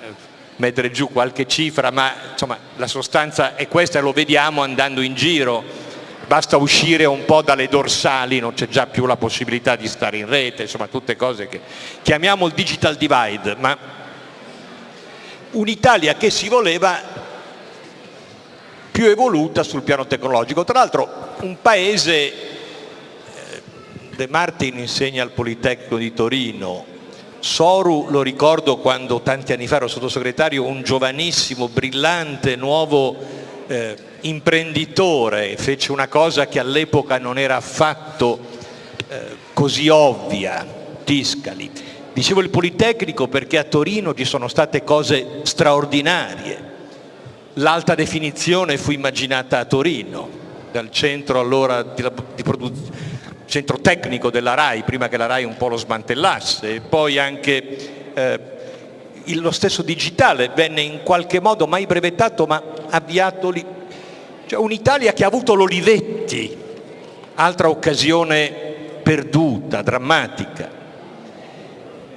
mettere giù qualche cifra, ma insomma, la sostanza è questa e lo vediamo andando in giro. Basta uscire un po' dalle dorsali, non c'è già più la possibilità di stare in rete, insomma tutte cose che chiamiamo il digital divide, ma un'Italia che si voleva più evoluta sul piano tecnologico. Tra l'altro un paese, eh, De Martin insegna al Politecnico di Torino, Soru lo ricordo quando tanti anni fa ero sottosegretario, un giovanissimo, brillante, nuovo eh, imprenditore, fece una cosa che all'epoca non era affatto eh, così ovvia, Tiscali. Dicevo il Politecnico perché a Torino ci sono state cose straordinarie, L'alta definizione fu immaginata a Torino, dal centro allora di, di centro tecnico della RAI, prima che la RAI un po' lo smantellasse, e poi anche eh, lo stesso digitale venne in qualche modo mai brevettato ma avviato lì. Cioè un'Italia che ha avuto l'Olivetti, altra occasione perduta, drammatica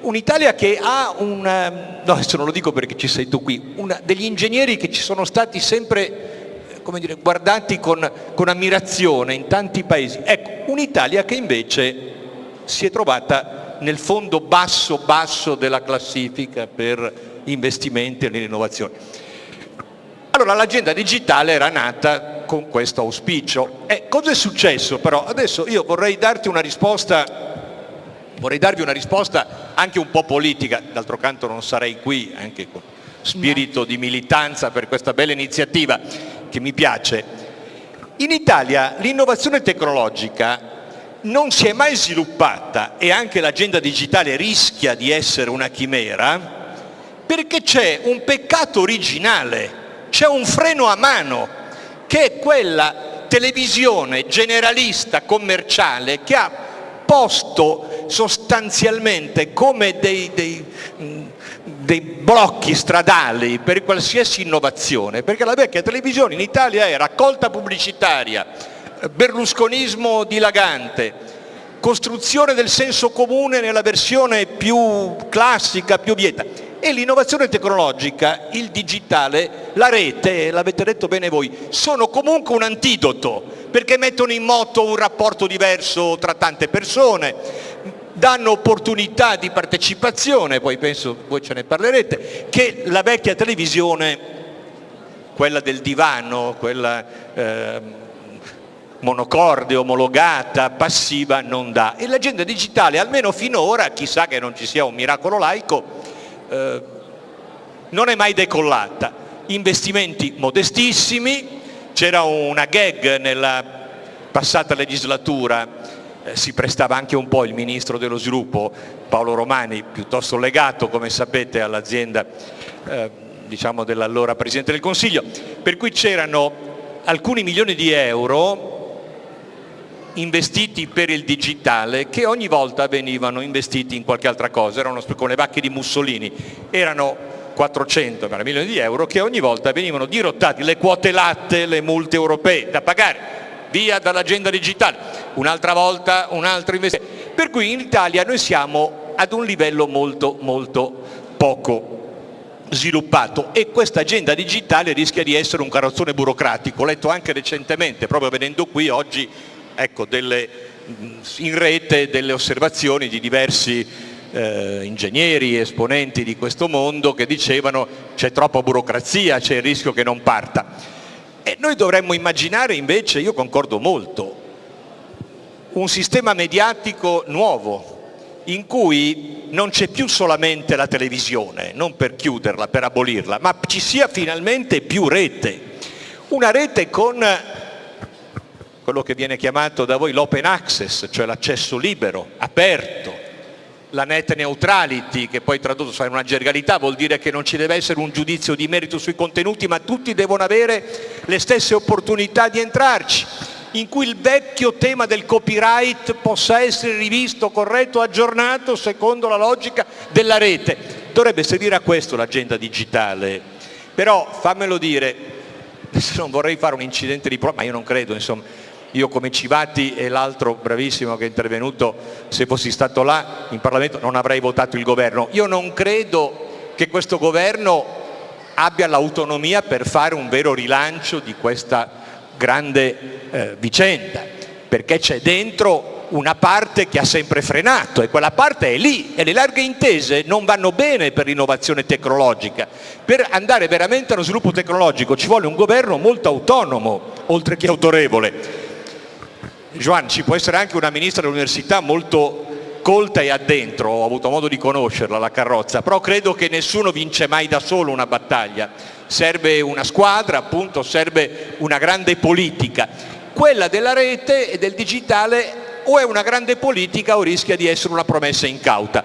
un'Italia che ha un, no adesso non lo dico perché ci sei tu qui, una, degli ingegneri che ci sono stati sempre come dire, guardati con, con ammirazione in tanti paesi. Ecco, un'Italia che invece si è trovata nel fondo basso basso della classifica per investimenti e l'innovazione. Allora l'agenda digitale era nata con questo auspicio. E cosa è successo però? Adesso io vorrei darti una risposta Vorrei darvi una risposta anche un po' politica, d'altro canto non sarei qui, anche con spirito di militanza per questa bella iniziativa che mi piace. In Italia l'innovazione tecnologica non si è mai sviluppata e anche l'agenda digitale rischia di essere una chimera perché c'è un peccato originale, c'è un freno a mano che è quella televisione generalista commerciale che ha posto sostanzialmente come dei, dei, dei, blocchi stradali per qualsiasi innovazione, perché la vecchia televisione in Italia è raccolta pubblicitaria, berlusconismo dilagante, costruzione del senso comune nella versione più classica, più vieta e l'innovazione tecnologica, il digitale, la rete, l'avete detto bene voi, sono comunque un antidoto perché mettono in moto un rapporto diverso tra tante persone, danno opportunità di partecipazione, poi penso voi ce ne parlerete, che la vecchia televisione, quella del divano, quella eh, monocorde, omologata, passiva non dà. E l'agenda digitale, almeno finora, chissà che non ci sia un miracolo laico, eh, non è mai decollata. Investimenti modestissimi, c'era una gag nella passata legislatura, eh, si prestava anche un po' il Ministro dello Sviluppo, Paolo Romani, piuttosto legato, come sapete, all'azienda eh, diciamo dell'allora Presidente del Consiglio, per cui c'erano alcuni milioni di euro investiti per il digitale che ogni volta venivano investiti in qualche altra cosa, erano come le vacche di Mussolini, erano 400 milioni di euro che ogni volta venivano dirottati. Le quote latte, le multe europee da pagare, via dall'agenda digitale, un'altra volta un altro investimento. Per cui in Italia noi siamo ad un livello molto molto poco sviluppato. E questa agenda digitale rischia di essere un carrozzone burocratico, ho letto anche recentemente, proprio venendo qui oggi, ecco, delle, in rete delle osservazioni di diversi eh, ingegneri, esponenti di questo mondo che dicevano c'è troppa burocrazia, c'è il rischio che non parta. E noi dovremmo immaginare invece, io concordo molto, un sistema mediatico nuovo, in cui non c'è più solamente la televisione, non per chiuderla, per abolirla, ma ci sia finalmente più rete. Una rete con quello che viene chiamato da voi l'open access, cioè l'accesso libero, aperto, la net neutrality, che poi tradotto in una gergalità vuol dire che non ci deve essere un giudizio di merito sui contenuti, ma tutti devono avere le stesse opportunità di entrarci in cui il vecchio tema del copyright possa essere rivisto, corretto, aggiornato secondo la logica della rete. Dovrebbe servire a questo l'agenda digitale, però fammelo dire, non vorrei fare un incidente di prova, ma io non credo, insomma, io come Civati e l'altro bravissimo che è intervenuto, se fossi stato là in Parlamento non avrei votato il governo. Io non credo che questo governo abbia l'autonomia per fare un vero rilancio di questa grande eh, vicenda, perché c'è dentro una parte che ha sempre frenato e quella parte è lì e le larghe intese non vanno bene per l'innovazione tecnologica. Per andare veramente allo sviluppo tecnologico ci vuole un governo molto autonomo, oltre che autorevole. Joan, ci può essere anche una ministra dell'università molto colta e addentro, ho avuto modo di conoscerla la carrozza, però credo che nessuno vince mai da solo una battaglia serve una squadra, appunto serve una grande politica. Quella della rete e del digitale o è una grande politica o rischia di essere una promessa incauta.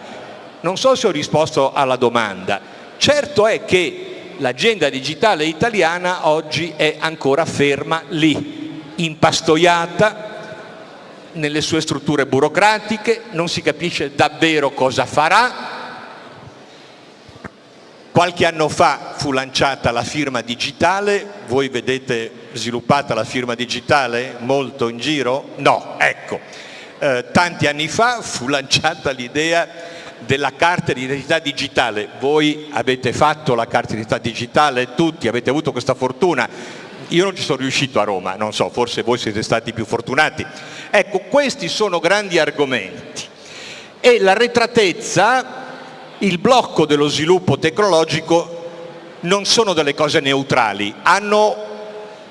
Non so se ho risposto alla domanda. Certo è che l'agenda digitale italiana oggi è ancora ferma lì, impastoiata nelle sue strutture burocratiche, non si capisce davvero cosa farà, Qualche anno fa fu lanciata la firma digitale, voi vedete sviluppata la firma digitale molto in giro? No, ecco. Eh, tanti anni fa fu lanciata l'idea della carta di identità digitale, voi avete fatto la carta di identità digitale, tutti avete avuto questa fortuna, io non ci sono riuscito a Roma, non so, forse voi siete stati più fortunati. Ecco, questi sono grandi argomenti e l'arretratezza il blocco dello sviluppo tecnologico non sono delle cose neutrali, hanno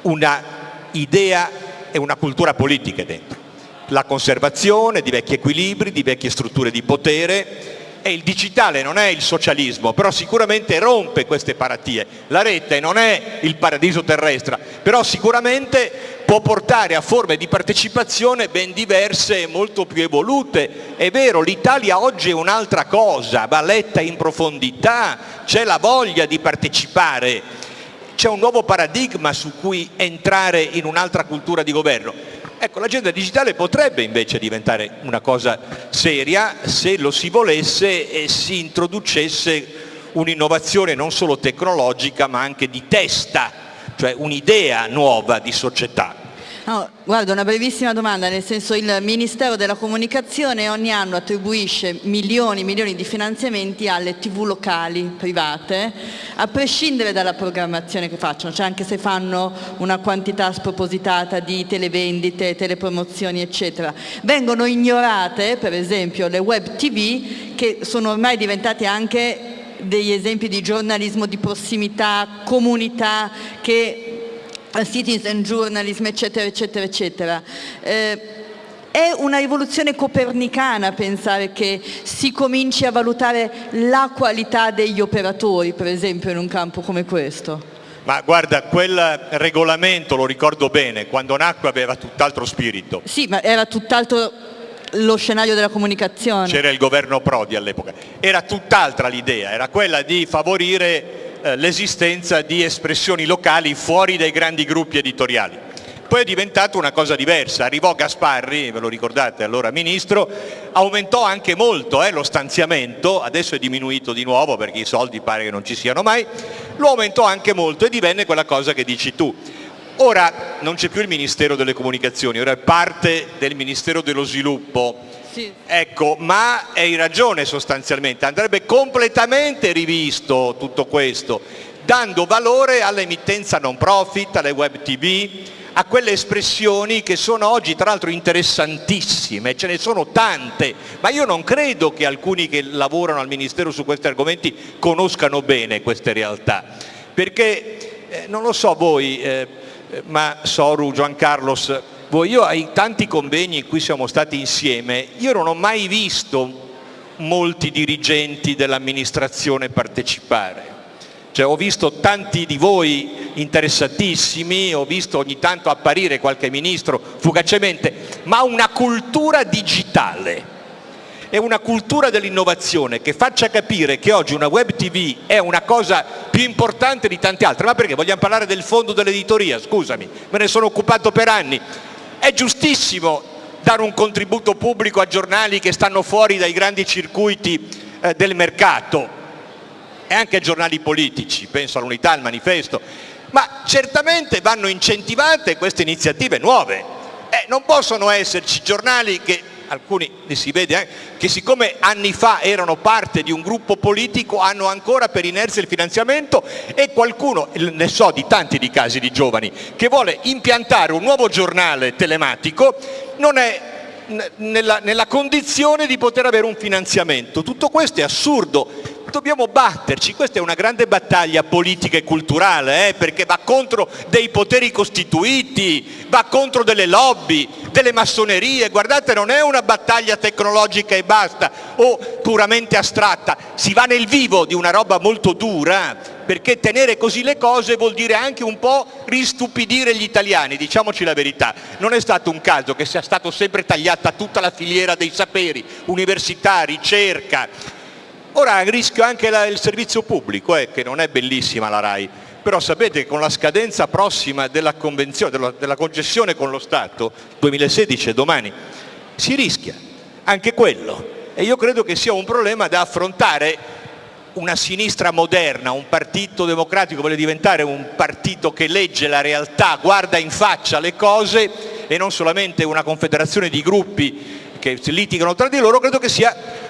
una idea e una cultura politica dentro. La conservazione di vecchi equilibri, di vecchie strutture di potere, e il digitale non è il socialismo, però sicuramente rompe queste paratie. La rete non è il paradiso terrestre, però sicuramente può portare a forme di partecipazione ben diverse e molto più evolute. È vero, l'Italia oggi è un'altra cosa, va letta in profondità, c'è la voglia di partecipare, c'è un nuovo paradigma su cui entrare in un'altra cultura di governo Ecco, l'agenda digitale potrebbe invece diventare una cosa seria se lo si volesse e si introducesse un'innovazione non solo tecnologica ma anche di testa, cioè un'idea nuova di società. No, guarda, una brevissima domanda, nel senso il Ministero della Comunicazione ogni anno attribuisce milioni e milioni di finanziamenti alle tv locali private, a prescindere dalla programmazione che facciano, cioè anche se fanno una quantità spropositata di televendite, telepromozioni, eccetera. Vengono ignorate, per esempio, le web tv che sono ormai diventate anche degli esempi di giornalismo di prossimità, comunità, che citizen journalism, eccetera, eccetera, eccetera. Eh, è una rivoluzione copernicana pensare che si cominci a valutare la qualità degli operatori, per esempio, in un campo come questo. Ma guarda, quel regolamento, lo ricordo bene, quando nacque aveva tutt'altro spirito. Sì, ma era tutt'altro lo scenario della comunicazione. C'era il governo Prodi all'epoca. Era tutt'altra l'idea, era quella di favorire eh, l'esistenza di espressioni locali fuori dai grandi gruppi editoriali. Poi è diventato una cosa diversa, arrivò Gasparri, ve lo ricordate allora ministro, aumentò anche molto eh, lo stanziamento, adesso è diminuito di nuovo perché i soldi pare che non ci siano mai, lo aumentò anche molto e divenne quella cosa che dici tu. Ora non c'è più il Ministero delle Comunicazioni, ora è parte del Ministero dello Sviluppo, sì. Ecco, ma hai ragione sostanzialmente, andrebbe completamente rivisto tutto questo, dando valore all'emittenza non profit, alle web tv, a quelle espressioni che sono oggi tra l'altro interessantissime, ce ne sono tante, ma io non credo che alcuni che lavorano al Ministero su questi argomenti conoscano bene queste realtà, perché eh, non lo so voi, eh, ma Soru, Giancarlos, io ai tanti convegni in cui siamo stati insieme, io non ho mai visto molti dirigenti dell'amministrazione partecipare cioè, ho visto tanti di voi interessatissimi, ho visto ogni tanto apparire qualche ministro fugacemente, ma una cultura digitale e una cultura dell'innovazione che faccia capire che oggi una web tv è una cosa più importante di tante altre. Ma perché? Vogliamo parlare del fondo dell'editoria? Scusami, me ne sono occupato per anni. È giustissimo dare un contributo pubblico a giornali che stanno fuori dai grandi circuiti eh, del mercato, e anche ai giornali politici, penso all'Unità, al Manifesto, ma certamente vanno incentivate queste iniziative nuove. Eh, non possono esserci giornali che, alcuni li si vede anche, che siccome anni fa erano parte di un gruppo politico hanno ancora per inerzia il finanziamento e qualcuno, ne so di tanti di casi di giovani, che vuole impiantare un nuovo giornale telematico, non è nella, nella condizione di poter avere un finanziamento. Tutto questo è assurdo dobbiamo batterci, questa è una grande battaglia politica e culturale, eh, perché va contro dei poteri costituiti, va contro delle lobby, delle massonerie, guardate non è una battaglia tecnologica e basta o puramente astratta, si va nel vivo di una roba molto dura, perché tenere così le cose vuol dire anche un po' ristupidire gli italiani, diciamoci la verità, non è stato un caso che sia stato sempre tagliata tutta la filiera dei saperi, università, ricerca, Ora a rischio anche la, il servizio pubblico, eh, che non è bellissima la RAI, però sapete che con la scadenza prossima della, della, della concessione con lo Stato, 2016 è domani, si rischia anche quello. E io credo che sia un problema da affrontare una sinistra moderna, un partito democratico vuole diventare un partito che legge la realtà, guarda in faccia le cose e non solamente una confederazione di gruppi che litigano tra di loro, credo che sia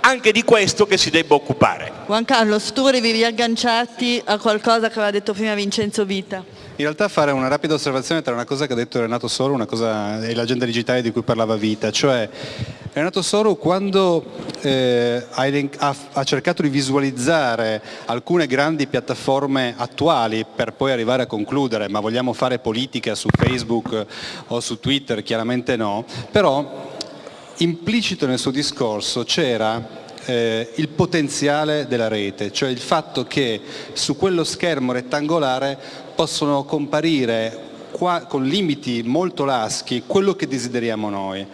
anche di questo che si debba occupare. Juan Carlos, tu volevi riagganciarti a qualcosa che aveva detto prima Vincenzo Vita. In realtà fare una rapida osservazione tra una cosa che ha detto Renato Soro una cosa, e l'agenda digitale di cui parlava Vita, cioè Renato Soro quando eh, ha, ha, cercato di visualizzare alcune grandi piattaforme attuali per poi arrivare a concludere, ma vogliamo fare politica su Facebook o su Twitter? Chiaramente no, però implicito nel suo discorso c'era eh, il potenziale della rete, cioè il fatto che su quello schermo rettangolare possono comparire qua, con limiti molto laschi quello che desideriamo noi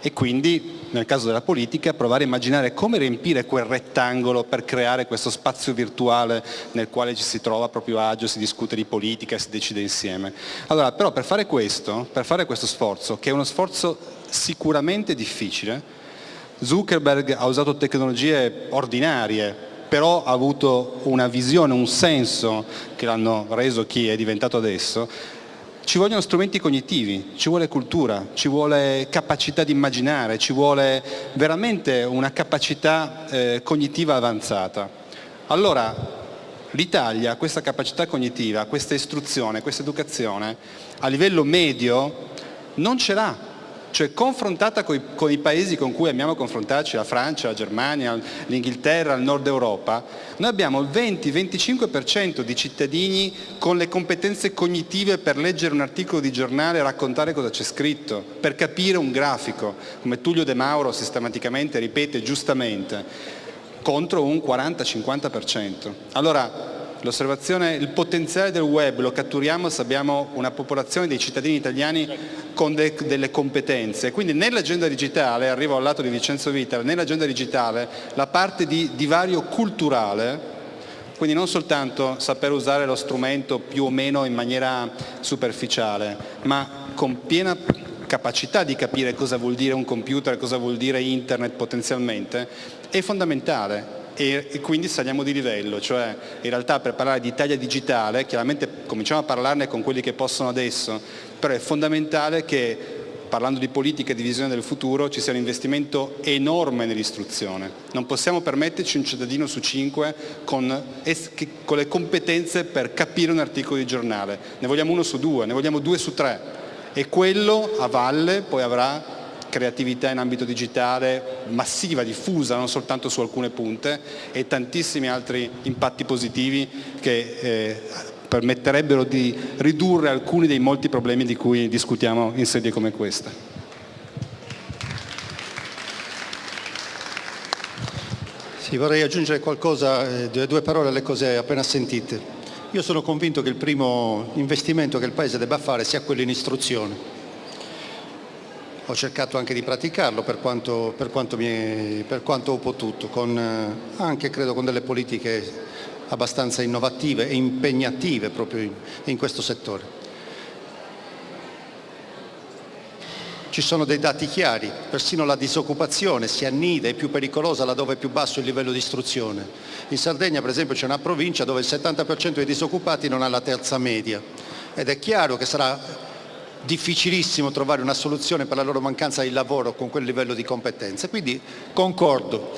e quindi nel caso della politica provare a immaginare come riempire quel rettangolo per creare questo spazio virtuale nel quale ci si trova proprio agio, si discute di politica, si decide insieme. Allora però per fare questo, per fare questo sforzo, che è uno sforzo sicuramente difficile, Zuckerberg ha usato tecnologie ordinarie, però ha avuto una visione, un senso che l'hanno reso chi è diventato adesso, ci vogliono strumenti cognitivi, ci vuole cultura, ci vuole capacità di immaginare, ci vuole veramente una capacità eh, cognitiva avanzata. Allora l'Italia questa capacità cognitiva, questa istruzione, questa educazione a livello medio non ce l'ha cioè confrontata con i, con i, paesi con cui amiamo confrontarci, la Francia, la Germania, l'Inghilterra, il nord Europa, noi abbiamo il 20-25% di cittadini con le competenze cognitive per leggere un articolo di giornale e raccontare cosa c'è scritto, per capire un grafico, come Tullio De Mauro sistematicamente ripete giustamente, contro un 40-50%. Allora, L'osservazione, il potenziale del web lo catturiamo se abbiamo una popolazione dei cittadini italiani con de, delle competenze. Quindi nell'agenda digitale, arrivo al lato di Vincenzo Vita, nell'agenda digitale la parte di divario culturale quindi non soltanto saper usare lo strumento più o meno in maniera superficiale, ma con piena capacità di capire cosa vuol dire un computer, cosa vuol dire internet potenzialmente, è fondamentale e, e, quindi saliamo di livello, cioè in realtà per parlare di Italia digitale, chiaramente cominciamo a parlarne con quelli che possono adesso, però è fondamentale che parlando di politica e di visione del futuro ci sia un investimento enorme nell'istruzione. Non possiamo permetterci un cittadino su cinque con, con le competenze per capire un articolo di giornale, ne vogliamo uno su due, ne vogliamo due su tre e quello a valle poi avrà creatività in ambito digitale massiva, diffusa, non soltanto su alcune punte e tantissimi altri impatti positivi che eh, permetterebbero di ridurre alcuni dei molti problemi di cui discutiamo in sedie come questa. Sì, vorrei aggiungere qualcosa, eh, due parole alle cose appena sentite. Io sono convinto che il primo investimento che il Paese debba fare sia quello in istruzione ho cercato anche di praticarlo per quanto, per quanto, mi, per quanto ho potuto, con, eh, anche credo con delle politiche abbastanza innovative e impegnative proprio in, in questo settore. Ci sono dei dati chiari, persino la disoccupazione si annida, è più pericolosa laddove è più basso il livello di istruzione. In Sardegna per esempio c'è una provincia dove il 70% dei disoccupati non ha la terza media ed è chiaro che sarà difficilissimo trovare una soluzione per la loro mancanza di lavoro con quel livello di competenze. Quindi concordo,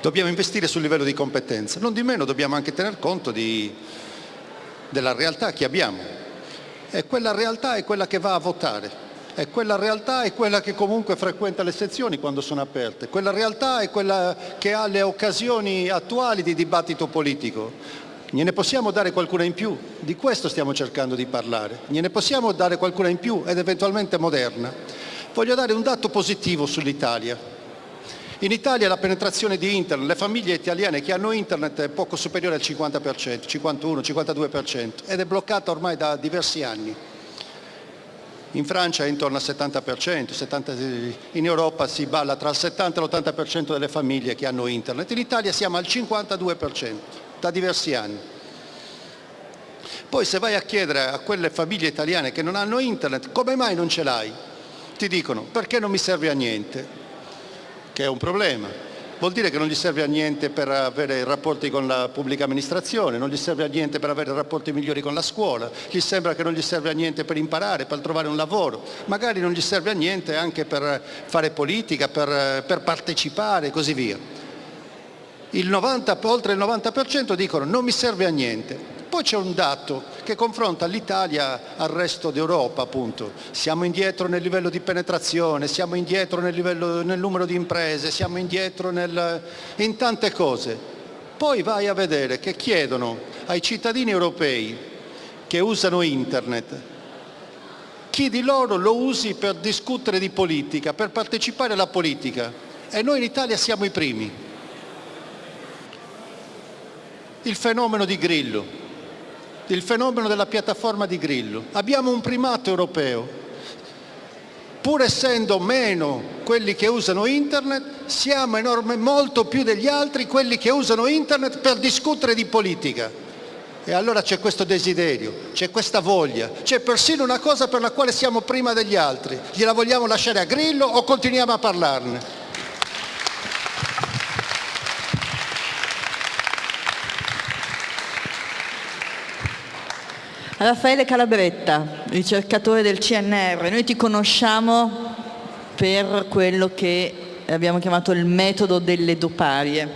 dobbiamo investire sul livello di competenze, non di meno dobbiamo anche tener conto di, della realtà che abbiamo e quella realtà è quella che va a votare. E quella realtà è quella che comunque frequenta le sezioni quando sono aperte, quella realtà è quella che ha le occasioni attuali di dibattito politico. Gliene possiamo dare qualcuna in più? Di questo stiamo cercando di parlare. Gliene possiamo dare qualcuna in più ed eventualmente moderna? Voglio dare un dato positivo sull'Italia. In Italia la penetrazione di internet, le famiglie italiane che hanno internet è poco superiore al 50%, 51-52% ed è bloccata ormai da diversi anni. In Francia è intorno al 70%, 70, in Europa si balla tra il 70 e l'80% delle famiglie che hanno internet, in Italia siamo al 52% da diversi anni. Poi se vai a chiedere a quelle famiglie italiane che non hanno internet come mai non ce l'hai? Ti dicono perché non mi serve a niente, che è un problema. Vuol dire che non gli serve a niente per avere rapporti con la pubblica amministrazione, non gli serve a niente per avere rapporti migliori con la scuola, gli sembra che non gli serve a niente per imparare, per trovare un lavoro, magari non gli serve a niente anche per fare politica, per, per partecipare e così via il 90, oltre il 90% dicono non mi serve a niente. Poi c'è un dato che confronta l'Italia al resto d'Europa, appunto. Siamo indietro nel livello di penetrazione, siamo indietro nel, livello, nel numero di imprese, siamo indietro nel, in tante cose. Poi vai a vedere che chiedono ai cittadini europei che usano internet chi di loro lo usi per discutere di politica, per partecipare alla politica. E noi in Italia siamo i primi. Il fenomeno di Grillo, il fenomeno della piattaforma di Grillo. Abbiamo un primato europeo, pur essendo meno quelli che usano internet, siamo enorme, molto più degli altri quelli che usano internet per discutere di politica. E allora c'è questo desiderio, c'è questa voglia, c'è persino una cosa per la quale siamo prima degli altri. Gliela vogliamo lasciare a Grillo o continuiamo a parlarne? Raffaele Calabretta, ricercatore del CNR, noi ti conosciamo per quello che abbiamo chiamato il metodo delle doparie.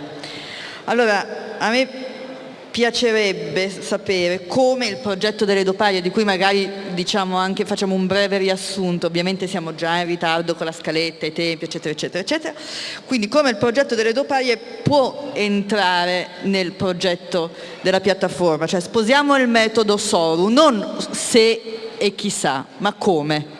Allora, a me piacerebbe sapere come il progetto delle doparie, di cui magari diciamo anche, facciamo un breve riassunto, ovviamente siamo già in ritardo con la scaletta, i tempi, eccetera, eccetera, eccetera, quindi come il progetto delle doparie può entrare nel progetto della piattaforma, cioè sposiamo il metodo Soru, non se e chissà, ma come.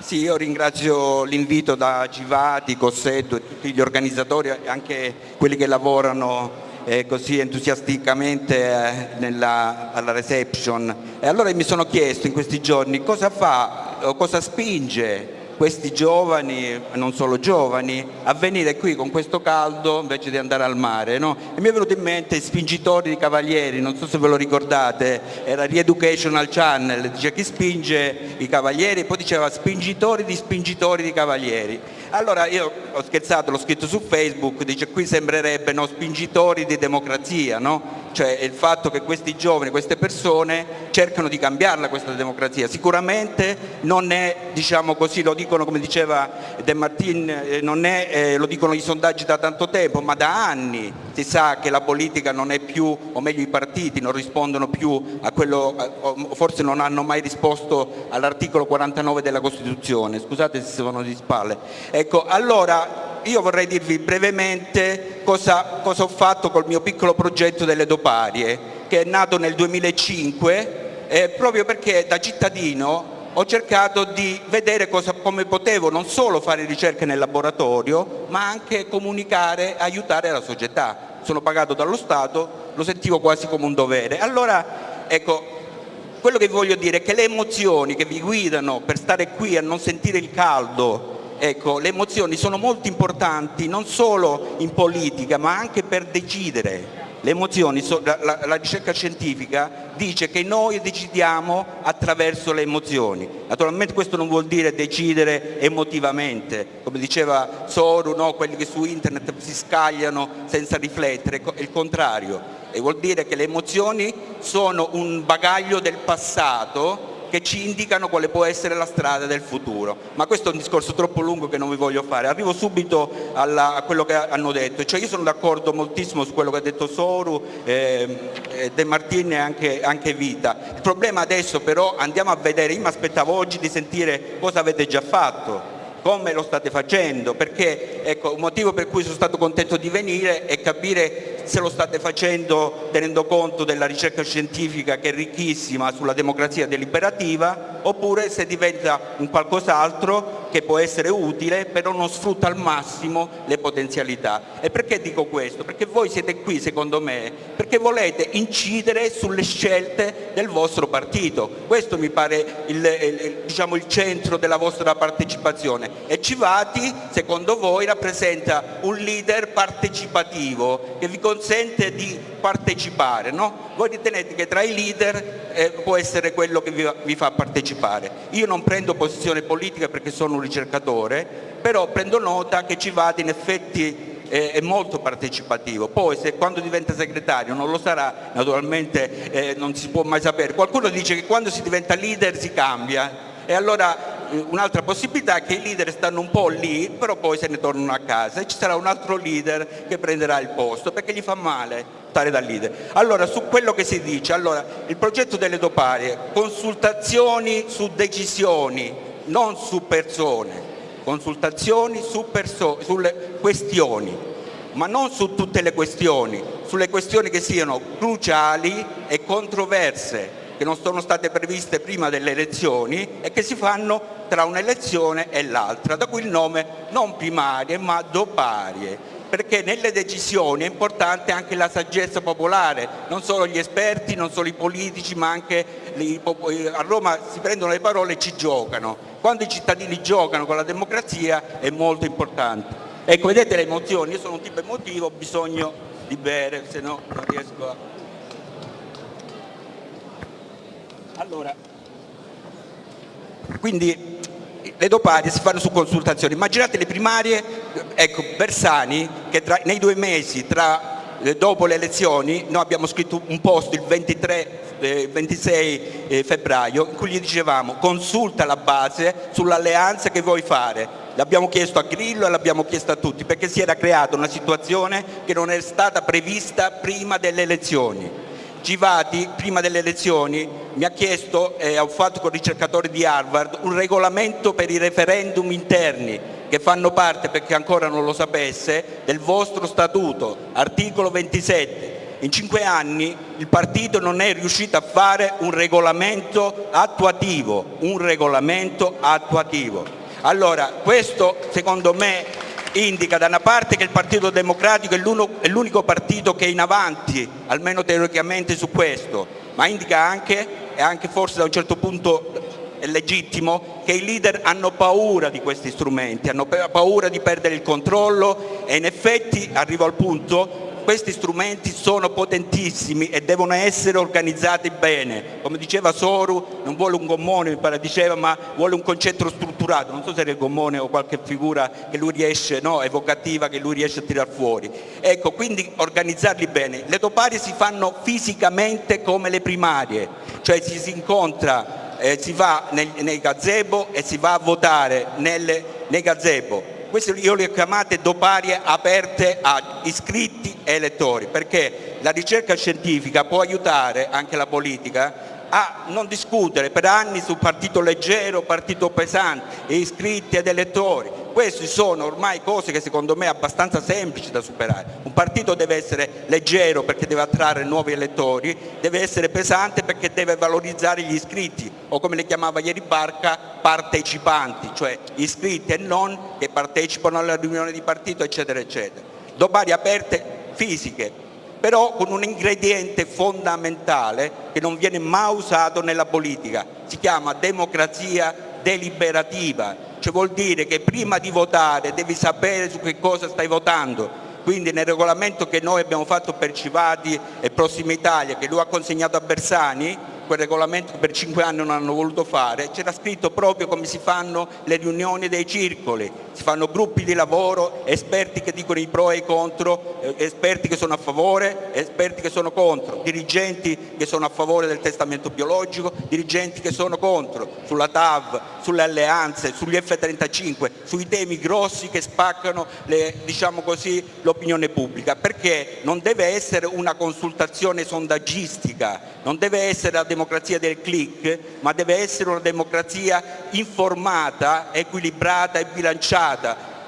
Sì, io ringrazio l'invito da Givati, Cossetto e tutti gli organizzatori, anche quelli che lavorano eh, così entusiasticamente eh, nella, alla reception. E allora mi sono chiesto in questi giorni cosa fa o cosa spinge questi giovani, non solo giovani, a venire qui con questo caldo invece di andare al mare. No? E mi è venuto in mente Spingitori di Cavalieri, non so se ve lo ricordate, era Reeducational Channel, dice chi spinge i cavalieri poi diceva spingitori di spingitori di cavalieri. Allora io ho scherzato, l'ho scritto su Facebook, dice qui sembrerebbe no, spingitori di democrazia, no? cioè il fatto che questi giovani, queste persone cercano di cambiarla questa democrazia. Sicuramente non è, diciamo così, lo dicono come diceva De Martin, eh, non è, eh, lo dicono i sondaggi da tanto tempo, ma da anni si sa che la politica non è più, o meglio i partiti non rispondono più a quello, forse non hanno mai risposto all'articolo 49 della Costituzione, scusate se sono di spalle. Ecco, allora io vorrei dirvi brevemente cosa, cosa, ho fatto col mio piccolo progetto delle doparie, che è nato nel 2005, eh, proprio perché da cittadino ho cercato di vedere cosa, come potevo non solo fare ricerche nel laboratorio, ma anche comunicare, aiutare la società. Sono pagato dallo Stato, lo sentivo quasi come un dovere. Allora, ecco, quello che voglio dire è che le emozioni che vi guidano per stare qui a non sentire il caldo ecco, le emozioni sono molto importanti non solo in politica ma anche per decidere. La, la, ricerca scientifica dice che noi decidiamo attraverso le emozioni. Naturalmente questo non vuol dire decidere emotivamente, come diceva Soru, no? quelli che su internet si scagliano senza riflettere, è il contrario. E vuol dire che le emozioni sono un bagaglio del passato che ci indicano quale può essere la strada del futuro. Ma questo è un discorso troppo lungo che non vi voglio fare. Arrivo subito alla, a quello che hanno detto. Cioè io sono d'accordo moltissimo su quello che ha detto Soru, eh, De Martini e anche, anche Vita. Il problema adesso però andiamo a vedere, io mi aspettavo oggi di sentire cosa avete già fatto come lo state facendo, perché ecco, un motivo per cui sono stato contento di venire è capire se lo state facendo tenendo conto della ricerca scientifica che è ricchissima sulla democrazia deliberativa oppure se diventa un qualcos'altro che può essere utile però non sfrutta al massimo le potenzialità. E perché dico questo? Perché voi siete qui secondo me perché volete incidere sulle scelte del vostro partito. Questo mi pare il, il, diciamo, il centro della vostra partecipazione e Civati secondo voi rappresenta un leader partecipativo che vi consente di partecipare. No? Voi ritenete che tra i leader eh, può essere quello che vi, vi fa partecipare. Io non prendo posizione politica perché sono un ricercatore, però prendo nota che Civati in effetti è molto partecipativo, poi se quando diventa segretario non lo sarà, naturalmente eh, non si può mai sapere. Qualcuno dice che quando si diventa leader si cambia e allora un'altra possibilità è che i leader stanno un po' lì, però poi se ne tornano a casa. E ci sarà un altro leader che prenderà il posto perché gli fa male stare da leader. Allora, su quello che si dice, allora, il progetto delle doparie, consultazioni su decisioni, non su persone, consultazioni su perso sulle questioni, ma non su tutte le questioni, sulle questioni che siano cruciali e controverse, che non sono state previste prima delle elezioni e che si fanno tra un'elezione e l'altra, da cui il nome non primarie ma doparie perché nelle decisioni è importante anche la saggezza popolare, non solo gli esperti, non solo i politici, ma anche a Roma si prendono le parole e ci giocano. Quando i cittadini giocano con la democrazia è molto importante. Ecco, vedete le emozioni, io sono un tipo emotivo, ho bisogno di bere, se no non riesco a... Allora, quindi le doparie si fanno su consultazioni. Immaginate le primarie, ecco, Bersani, che tra, nei due mesi tra, eh, dopo le elezioni, noi abbiamo scritto un post il 23 eh, 26 eh, febbraio in cui gli dicevamo consulta la base sull'alleanza che vuoi fare. L'abbiamo chiesto a Grillo e l'abbiamo chiesto a tutti perché si era creata una situazione che non è stata prevista prima delle elezioni Givati prima delle elezioni mi ha chiesto, e ho fatto con ricercatori di Harvard, un regolamento per i referendum interni che fanno parte, perché ancora non lo sapesse, del vostro statuto, articolo 27. In cinque anni il partito non è riuscito a fare un regolamento attuativo, un regolamento attuativo. Allora, questo secondo me indica da una parte che il Partito Democratico è l'unico partito che è in avanti, almeno teoricamente su questo, ma indica anche, e anche forse da un certo punto è legittimo, che i leader hanno paura di questi strumenti, hanno paura di perdere il controllo e in effetti, arrivo al punto, questi strumenti sono potentissimi e devono essere organizzati bene. Come diceva Soru, non vuole un gommone, mi pare diceva, ma vuole un concetto strutturato. Non so se era il gommone o qualche figura che lui riesce, no, evocativa, che lui riesce a tirar fuori. Ecco, quindi organizzarli bene. Le doparie si fanno fisicamente come le primarie, cioè ci si incontra, eh, si va nei gazebo e si va a votare nelle, nei gazebo queste io le ho chiamate doparie aperte a iscritti e elettori, perché la ricerca scientifica può aiutare anche la politica a non discutere per anni su partito leggero, partito pesante, iscritti ed elettori, queste sono ormai cose che secondo me sono abbastanza semplici da superare. Un partito deve essere leggero perché deve attrarre nuovi elettori, deve essere pesante perché deve valorizzare gli iscritti o come le chiamava ieri Barca, partecipanti, cioè iscritti e non che partecipano alla riunione di partito eccetera eccetera. Domani aperte fisiche, però con un ingrediente fondamentale che non viene mai usato nella politica, si chiama democrazia deliberativa, cioè vuol dire che prima di votare devi sapere su che cosa stai votando, quindi nel regolamento che noi abbiamo fatto per Civati e Prossima Italia, che lui ha consegnato a Bersani, quel regolamento che per cinque anni non hanno voluto fare, c'era scritto proprio come si fanno le riunioni dei circoli, si fanno gruppi di lavoro, esperti che dicono i pro e i contro, eh, esperti che sono a favore, esperti che sono contro, dirigenti che sono a favore del testamento biologico, dirigenti che sono contro, sulla TAV, sulle alleanze, sugli F-35, sui temi grossi che spaccano diciamo l'opinione diciamo pubblica, perché non deve essere una consultazione sondaggistica, non deve essere la democrazia del click, ma deve essere una democrazia informata, equilibrata e bilanciata.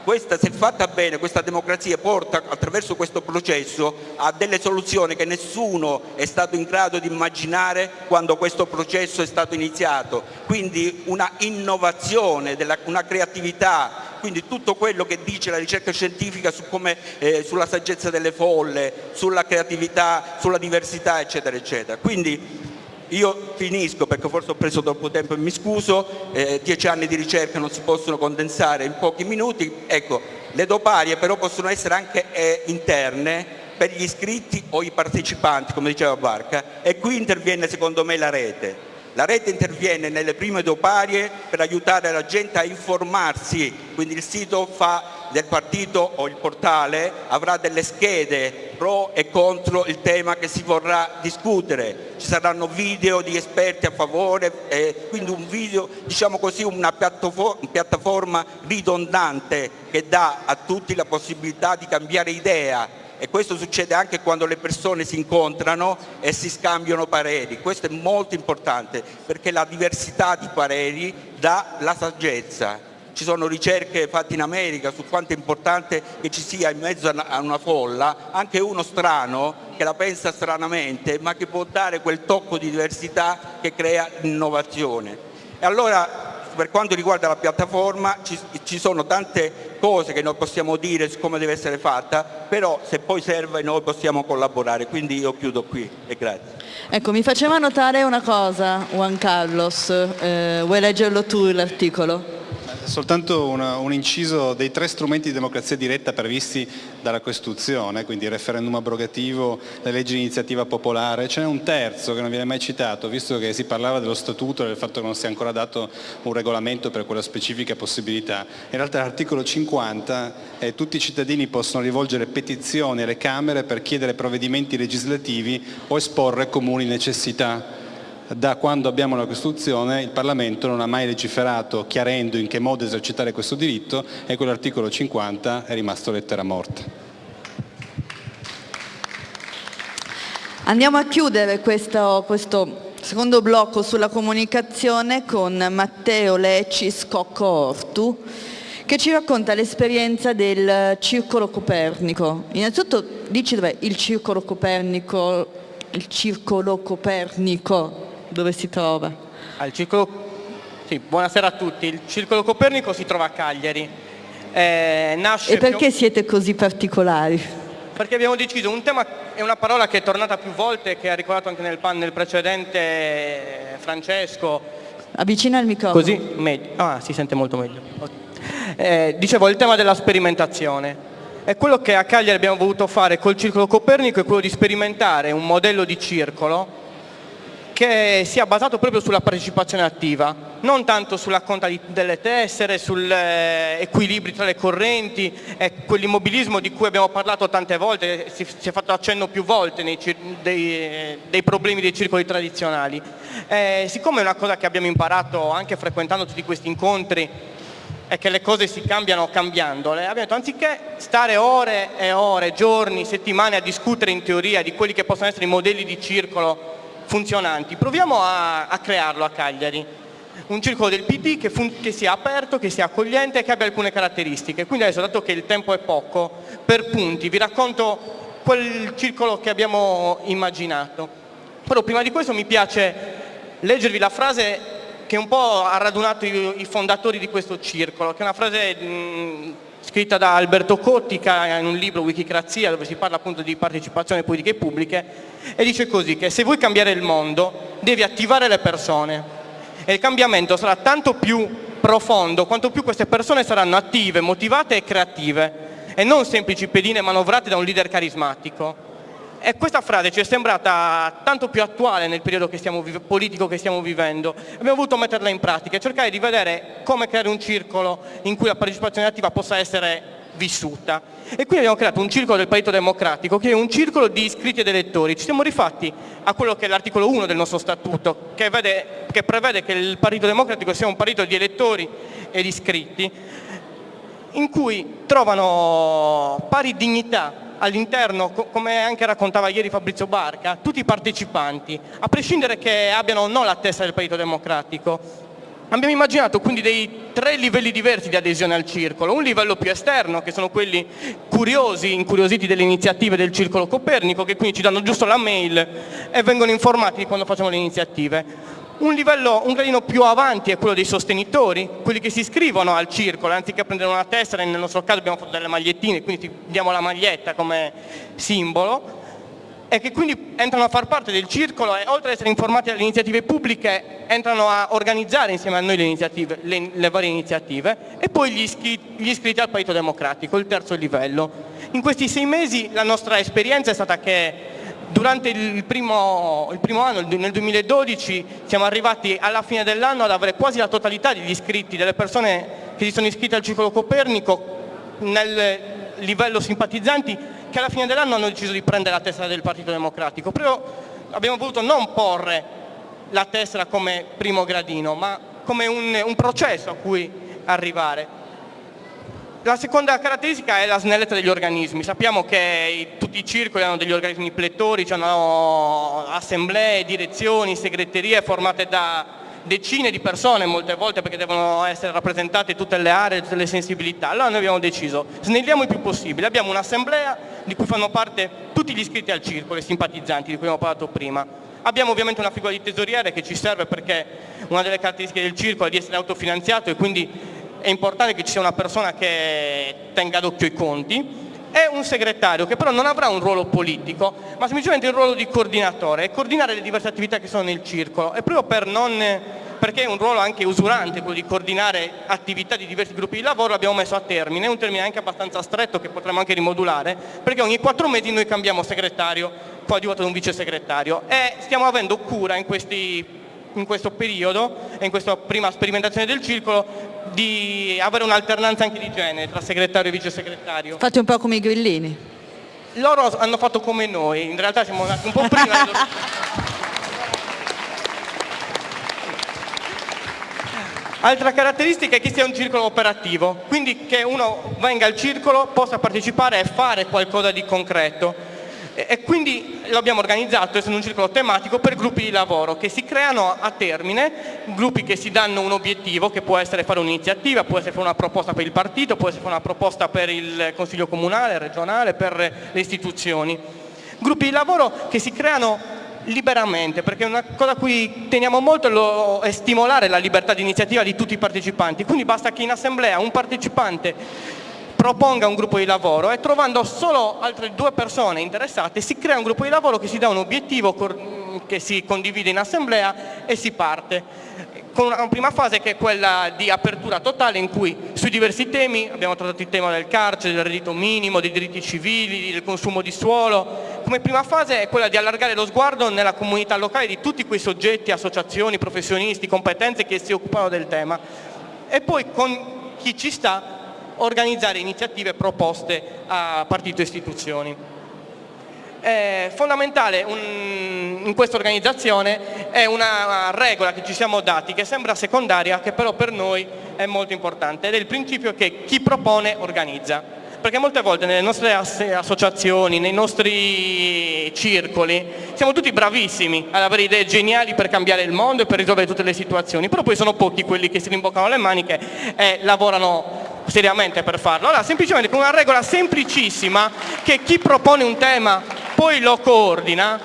Questa, se fatta bene, questa democrazia porta attraverso questo processo a delle soluzioni che nessuno è stato in grado di immaginare quando questo processo è stato iniziato. Quindi una innovazione, una creatività, quindi tutto quello che dice la ricerca scientifica su come, eh, sulla saggezza delle folle, sulla creatività, sulla diversità eccetera eccetera. Quindi io finisco perché forse ho preso troppo tempo e mi scuso, eh, dieci anni di ricerca non si possono condensare in pochi minuti, ecco, le doparie però possono essere anche eh, interne per gli iscritti o i partecipanti, come diceva Barca, e qui interviene secondo me la rete. La rete interviene nelle prime doparie per aiutare la gente a informarsi, quindi il sito fa del partito o il portale avrà delle schede pro e contro il tema che si vorrà discutere. Ci saranno video di esperti a favore, eh, quindi un video, diciamo così, una piattaforma ridondante che dà a tutti la possibilità di cambiare idea e questo succede anche quando le persone si incontrano e si scambiano pareri. Questo è molto importante perché la diversità di pareri dà la saggezza ci sono ricerche fatte in America su quanto è importante che ci sia in mezzo a una folla anche uno strano che la pensa stranamente ma che può dare quel tocco di diversità che crea innovazione. E allora per quanto riguarda la piattaforma ci, ci, sono tante cose che noi possiamo dire su come deve essere fatta, però se poi serve noi possiamo collaborare, quindi io chiudo qui e grazie. Ecco, mi faceva notare una cosa Juan Carlos, eh, vuoi leggerlo tu l'articolo? Soltanto una, un inciso dei tre strumenti di democrazia diretta previsti dalla Costituzione, quindi il referendum abrogativo, le leggi di iniziativa popolare, ce n'è un terzo che non viene mai citato, visto che si parlava dello statuto e del fatto che non sia ancora dato un regolamento per quella specifica possibilità. In realtà l'articolo 50 eh, tutti i cittadini possono rivolgere petizioni alle Camere per chiedere provvedimenti legislativi o esporre comuni necessità da quando abbiamo la Costituzione il Parlamento non ha mai legiferato chiarendo in che modo esercitare questo diritto e quell'articolo 50 è rimasto lettera morta. Andiamo a chiudere questo, questo secondo blocco sulla comunicazione con Matteo Lecis Cocco Ortu che ci racconta l'esperienza del Circolo Copernico. Innanzitutto dici dov'è il Circolo Copernico, il Circolo Copernico, dove si trova? Circolo... sì, buonasera a tutti, il Circolo Copernico si trova a Cagliari. Eh, e perché più... siete così particolari? Perché abbiamo deciso, un tema è una parola che è tornata più volte, che ha ricordato anche nel panel precedente eh, Francesco. Avvicina il microfono. Così meglio. Ah, si sente molto meglio. Eh, dicevo, il tema della sperimentazione. E quello che a Cagliari abbiamo voluto fare col Circolo Copernico è quello di sperimentare un modello di circolo che sia basato proprio sulla partecipazione attiva, non tanto sulla conta delle tessere, sugli eh, equilibri tra le correnti e quell'immobilismo di cui abbiamo parlato tante volte, si, è fatto accenno più volte nei, dei, dei, problemi dei circoli tradizionali. Eh, siccome è una cosa che abbiamo imparato anche frequentando tutti questi incontri, è che le cose si cambiano cambiandole, abbiamo detto anziché stare ore e ore, giorni, settimane a discutere in teoria di quelli che possono essere i modelli di circolo funzionanti, proviamo a, a crearlo a Cagliari, un circolo del PD che, che, sia aperto, che sia accogliente e che abbia alcune caratteristiche. Quindi adesso, dato che il tempo è poco, per punti vi racconto quel circolo che abbiamo immaginato. Però prima di questo mi piace leggervi la frase che un po' ha radunato i, i fondatori di questo circolo, che è una frase mh, scritta da Alberto Cottica in un libro Wikicrazia dove si parla appunto di partecipazione alle politiche pubbliche e dice così che se vuoi cambiare il mondo devi attivare le persone e il cambiamento sarà tanto più profondo quanto più queste persone saranno attive, motivate e creative e non semplici pedine manovrate da un leader carismatico. E questa frase ci è sembrata tanto più attuale nel periodo che politico che stiamo vivendo. Abbiamo voluto metterla in pratica e cercare di vedere come creare un circolo in cui la partecipazione attiva possa essere vissuta. E quindi abbiamo creato un circolo del Partito Democratico che è un circolo di iscritti ed elettori. Ci siamo rifatti a quello che è l'articolo 1 del nostro statuto, che, vede, che prevede che il Partito Democratico sia un partito di elettori ed iscritti, in cui trovano pari dignità all'interno, come anche raccontava ieri Fabrizio Barca, tutti i partecipanti, a prescindere che abbiano o no la testa del Partito Democratico. Abbiamo immaginato quindi dei tre livelli diversi di adesione al circolo, un livello più esterno che sono quelli curiosi, incuriositi delle iniziative del circolo Copernico che quindi ci danno giusto la mail e vengono informati quando facciamo le iniziative. Un livello un gradino più avanti è quello dei sostenitori, quelli che si iscrivono al circolo, anziché prendere una tessera, nel nostro caso abbiamo fatto delle magliettine, quindi diamo la maglietta come simbolo, e che quindi entrano a far parte del circolo e oltre ad essere informati dalle iniziative pubbliche entrano a organizzare insieme a noi le, le, le varie iniziative e poi gli iscritti, gli iscritti al Partito Democratico, il terzo livello. In questi sei mesi la nostra esperienza è stata che Durante il primo, il primo, anno, nel 2012, siamo arrivati alla fine dell'anno ad avere quasi la totalità degli iscritti, delle persone che si sono iscritte al Circolo Copernico nel livello simpatizzanti che alla fine dell'anno hanno deciso di prendere la tessera del Partito Democratico. Però abbiamo voluto non porre la tessera come primo gradino, ma come un, un processo a cui arrivare. La seconda caratteristica è la snellezza degli organismi. Sappiamo che tutti i circoli hanno degli organismi plettori, hanno assemblee, direzioni, segreterie formate da decine di persone molte volte perché devono essere rappresentate tutte le aree, tutte le sensibilità. Allora noi abbiamo deciso, snelliamo il più possibile, abbiamo un'assemblea di cui fanno parte tutti gli iscritti al circolo, i simpatizzanti di cui abbiamo parlato prima. Abbiamo ovviamente una figura di tesoriere che ci serve perché una delle caratteristiche del circolo è di essere autofinanziato e quindi è importante che ci sia una persona che tenga d'occhio i conti, e un segretario che però non avrà un ruolo politico, ma semplicemente il ruolo di coordinatore e coordinare le diverse attività che sono nel circolo. E proprio per non, perché è un ruolo anche usurante quello di coordinare attività di diversi gruppi di lavoro, l'abbiamo messo a termine, è un termine anche abbastanza stretto che potremmo anche rimodulare, perché ogni quattro mesi noi cambiamo segretario, poi ad un vice segretario e stiamo avendo cura in questi in questo periodo e in questa prima sperimentazione del circolo di avere un'alternanza anche di genere tra segretario e vice segretario. Fate un po' come i grillini. Loro hanno fatto come noi, in realtà siamo nati un po' prima. Altra caratteristica è che sia un circolo operativo, quindi che uno venga al circolo, possa partecipare e fare qualcosa di concreto. E quindi lo abbiamo organizzato essendo un circolo tematico per gruppi di lavoro che si creano a termine, gruppi che si danno un obiettivo che può essere fare un'iniziativa, può essere fare una proposta per il partito, può essere fare una proposta per il consiglio comunale, regionale, per le istituzioni. Gruppi di lavoro che si creano liberamente, perché una cosa a cui teniamo molto è stimolare la libertà di iniziativa di tutti i partecipanti, quindi basta che in assemblea un partecipante proponga un gruppo di lavoro e trovando solo altre due persone interessate si crea un gruppo di lavoro che si dà un obiettivo che si condivide in assemblea e si parte con una prima fase che è quella di apertura totale in cui sui diversi temi abbiamo trattato il tema del carcere, del reddito minimo, dei diritti civili, del consumo di suolo. Come prima fase è quella di allargare lo sguardo nella comunità locale di tutti quei soggetti, associazioni, professionisti, competenze che si occupano del tema e poi con chi ci sta organizzare iniziative proposte a partito e istituzioni. È fondamentale un, in questa organizzazione è una regola che ci siamo dati che sembra secondaria che però per noi è molto importante ed è il principio che chi propone organizza perché molte volte nelle nostre associazioni, nei nostri circoli, siamo tutti bravissimi ad avere idee geniali per cambiare il mondo e per risolvere tutte le situazioni, però poi sono pochi quelli che si rimboccano le maniche e lavorano seriamente per farlo. Allora, semplicemente con una regola semplicissima che chi propone un tema poi lo coordina,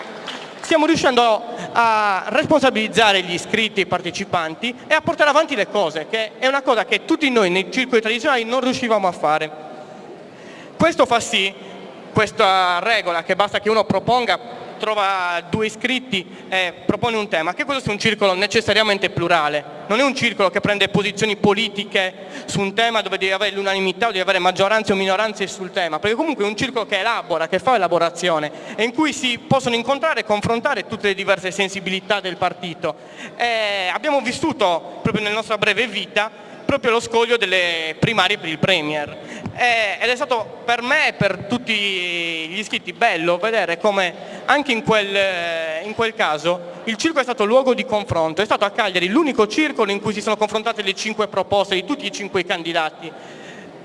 stiamo riuscendo a responsabilizzare gli iscritti i partecipanti e a portare avanti le cose, che è una cosa che tutti noi nei circoli tradizionali non riuscivamo a fare. Questo fa sì, questa regola, che basta che uno proponga trova due iscritti e propone un tema, che questo sia un circolo necessariamente plurale, non è un circolo che prende posizioni politiche su un tema dove devi avere l'unanimità o devi avere maggioranze o minoranze sul tema, perché comunque è un circolo che elabora, che fa elaborazione e in cui si possono incontrare e confrontare tutte le diverse sensibilità del partito. E abbiamo vissuto proprio nella nostra breve vita proprio lo scoglio delle primarie per il Premier ed è stato per me e per tutti gli iscritti bello vedere come anche in quel, in quel caso il circolo è stato luogo di confronto, è stato a Cagliari l'unico circolo in cui si sono confrontate le cinque proposte di tutti i cinque candidati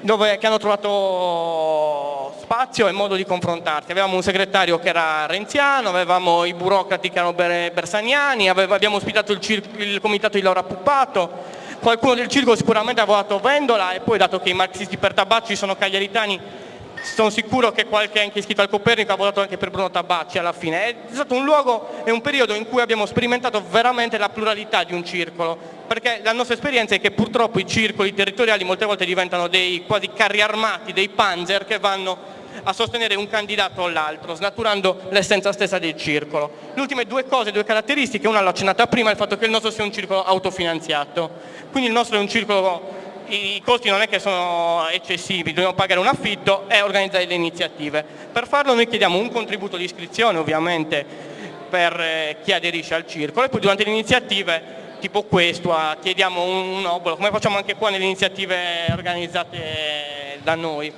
dove, che hanno trovato spazio e modo di confrontarsi. Avevamo un segretario che era renziano, avevamo i burocrati che erano bersaniani, abbiamo ospitato il, il comitato di Laura Puppato, qualcuno del circolo sicuramente ha votato Vendola e poi dato che i marxisti per Tabacci sono cagliaritani sono sicuro che qualche anche iscritto al Copernico ha votato anche per Bruno Tabacci alla fine. È stato un luogo e un periodo in cui abbiamo sperimentato veramente la pluralità di un circolo, perché la nostra esperienza è che purtroppo i circoli territoriali molte volte diventano dei quasi carri armati, dei panzer che vanno a sostenere un candidato o l'altro, snaturando l'essenza stessa del circolo. Le ultime due cose, due caratteristiche, una l'ho accennata prima, il fatto che il nostro sia un circolo autofinanziato, quindi il nostro è un circolo i costi non è che sono eccessivi, dobbiamo pagare un affitto e organizzare le iniziative. Per farlo noi chiediamo un contributo di iscrizione ovviamente per eh, chi aderisce al circolo e poi durante le iniziative tipo questo chiediamo un obolo, come facciamo anche qua nelle iniziative organizzate da noi.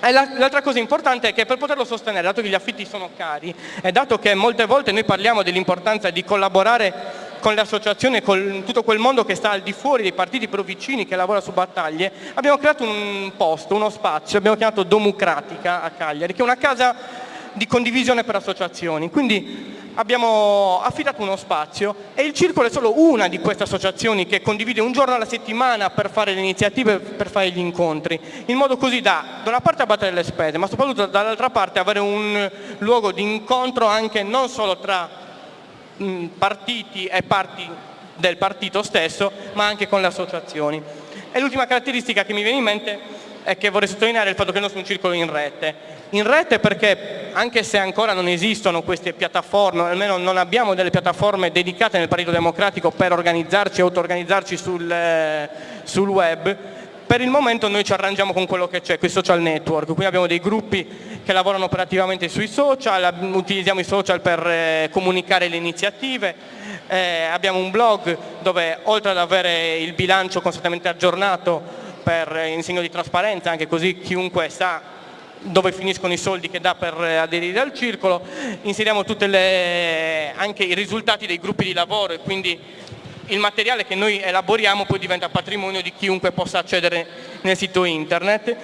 L'altra cosa importante è che per poterlo sostenere, dato che gli affitti sono cari e dato che molte volte noi parliamo dell'importanza di collaborare con le associazioni con tutto quel mondo che sta al di fuori dei partiti però vicini che lavora su battaglie, abbiamo creato un posto, uno spazio, abbiamo chiamato Domucratica a Cagliari, che è una casa di condivisione per associazioni. Quindi abbiamo affidato uno spazio e il Circolo è solo una di queste associazioni che condivide un giorno alla settimana per fare le iniziative, per fare gli incontri, in modo così da, da una parte abbattere le spese, ma soprattutto dall'altra parte avere un luogo di incontro anche non solo tra partiti e parti del partito stesso, ma anche con le associazioni. E l'ultima caratteristica che mi viene in mente è che vorrei sottolineare il fatto che il nostro un circolo in rete. In rete perché anche se ancora non esistono queste piattaforme, almeno non abbiamo delle piattaforme dedicate nel Partito Democratico per organizzarci e auto-organizzarci sul, eh, sul web, per il momento noi ci arrangiamo con quello che c'è, con i social network, quindi abbiamo dei gruppi che lavorano operativamente sui social, utilizziamo i social per eh, comunicare le iniziative, eh, abbiamo un blog dove oltre ad avere il bilancio costantemente aggiornato per, eh, in segno di trasparenza, anche così chiunque sa dove finiscono i soldi che dà per aderire al circolo, inseriamo le, anche i risultati dei gruppi di lavoro e quindi il materiale che noi elaboriamo poi diventa patrimonio di chiunque possa accedere nel sito internet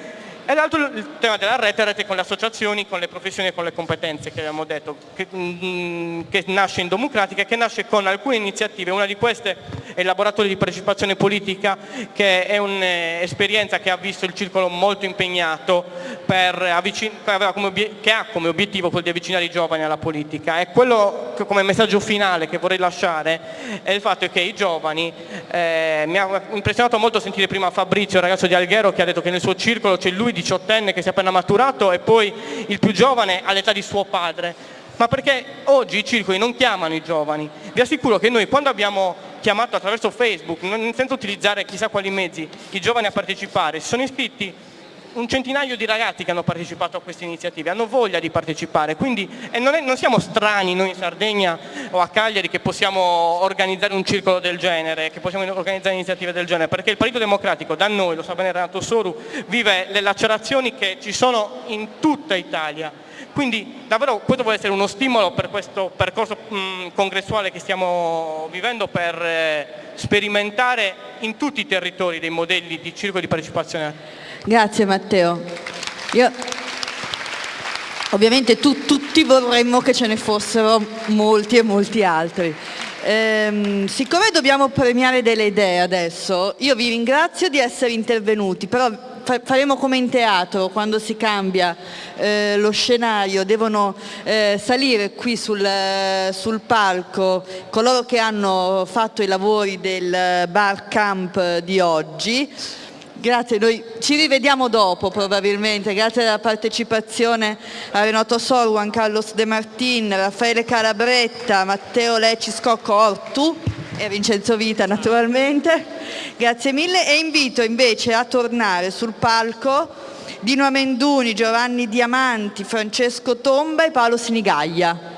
E l'altro il tema della rete, rete con le associazioni, con le professioni e con le competenze che abbiamo detto, che, mm, che nasce in Democratica e che nasce con alcune iniziative. Una di queste è il laboratorio di partecipazione politica, che è un'esperienza che ha visto il circolo molto impegnato, per che ha come obiettivo quello di avvicinare i giovani alla politica. E quello che come messaggio finale che vorrei lasciare è il fatto che i giovani, eh, mi ha impressionato molto sentire prima Fabrizio, il ragazzo di Alghero, che ha detto che nel suo circolo c'è lui diciottenne che si è appena maturato e poi il più giovane all'età di suo padre. Ma perché oggi i circoli non chiamano i giovani? Vi assicuro che noi quando abbiamo chiamato attraverso Facebook, senza utilizzare chissà quali mezzi, i giovani a partecipare, si sono iscritti un centinaio di ragazzi che hanno partecipato a queste iniziative, hanno voglia di partecipare, quindi non, è, non, siamo strani noi in Sardegna o a Cagliari che possiamo organizzare un circolo del genere, che possiamo organizzare iniziative del genere, perché il Partito Democratico da noi, lo sa bene Renato Soru, vive le lacerazioni che ci sono in tutta Italia. Quindi davvero questo può essere uno stimolo per questo percorso mh, congressuale che stiamo vivendo per eh, sperimentare in tutti i territori dei modelli di circolo di partecipazione Grazie Matteo. Io, ovviamente tu, tutti vorremmo che ce ne fossero molti e molti altri. Ehm, siccome dobbiamo premiare delle idee adesso, io vi ringrazio di essere intervenuti, però faremo come in teatro, quando si cambia eh, lo scenario, devono eh, salire qui sul, sul, palco coloro che hanno fatto i lavori del bar camp di oggi. Grazie, noi ci rivediamo dopo probabilmente, grazie alla partecipazione a Renato Sor, Juan Carlos De Martin, Raffaele Calabretta, Matteo Lecci Scocco Ortu e Vincenzo Vita naturalmente. Grazie mille e invito invece a tornare sul palco Dino Amenduni, Giovanni Diamanti, Francesco Tomba e Paolo Sinigaglia.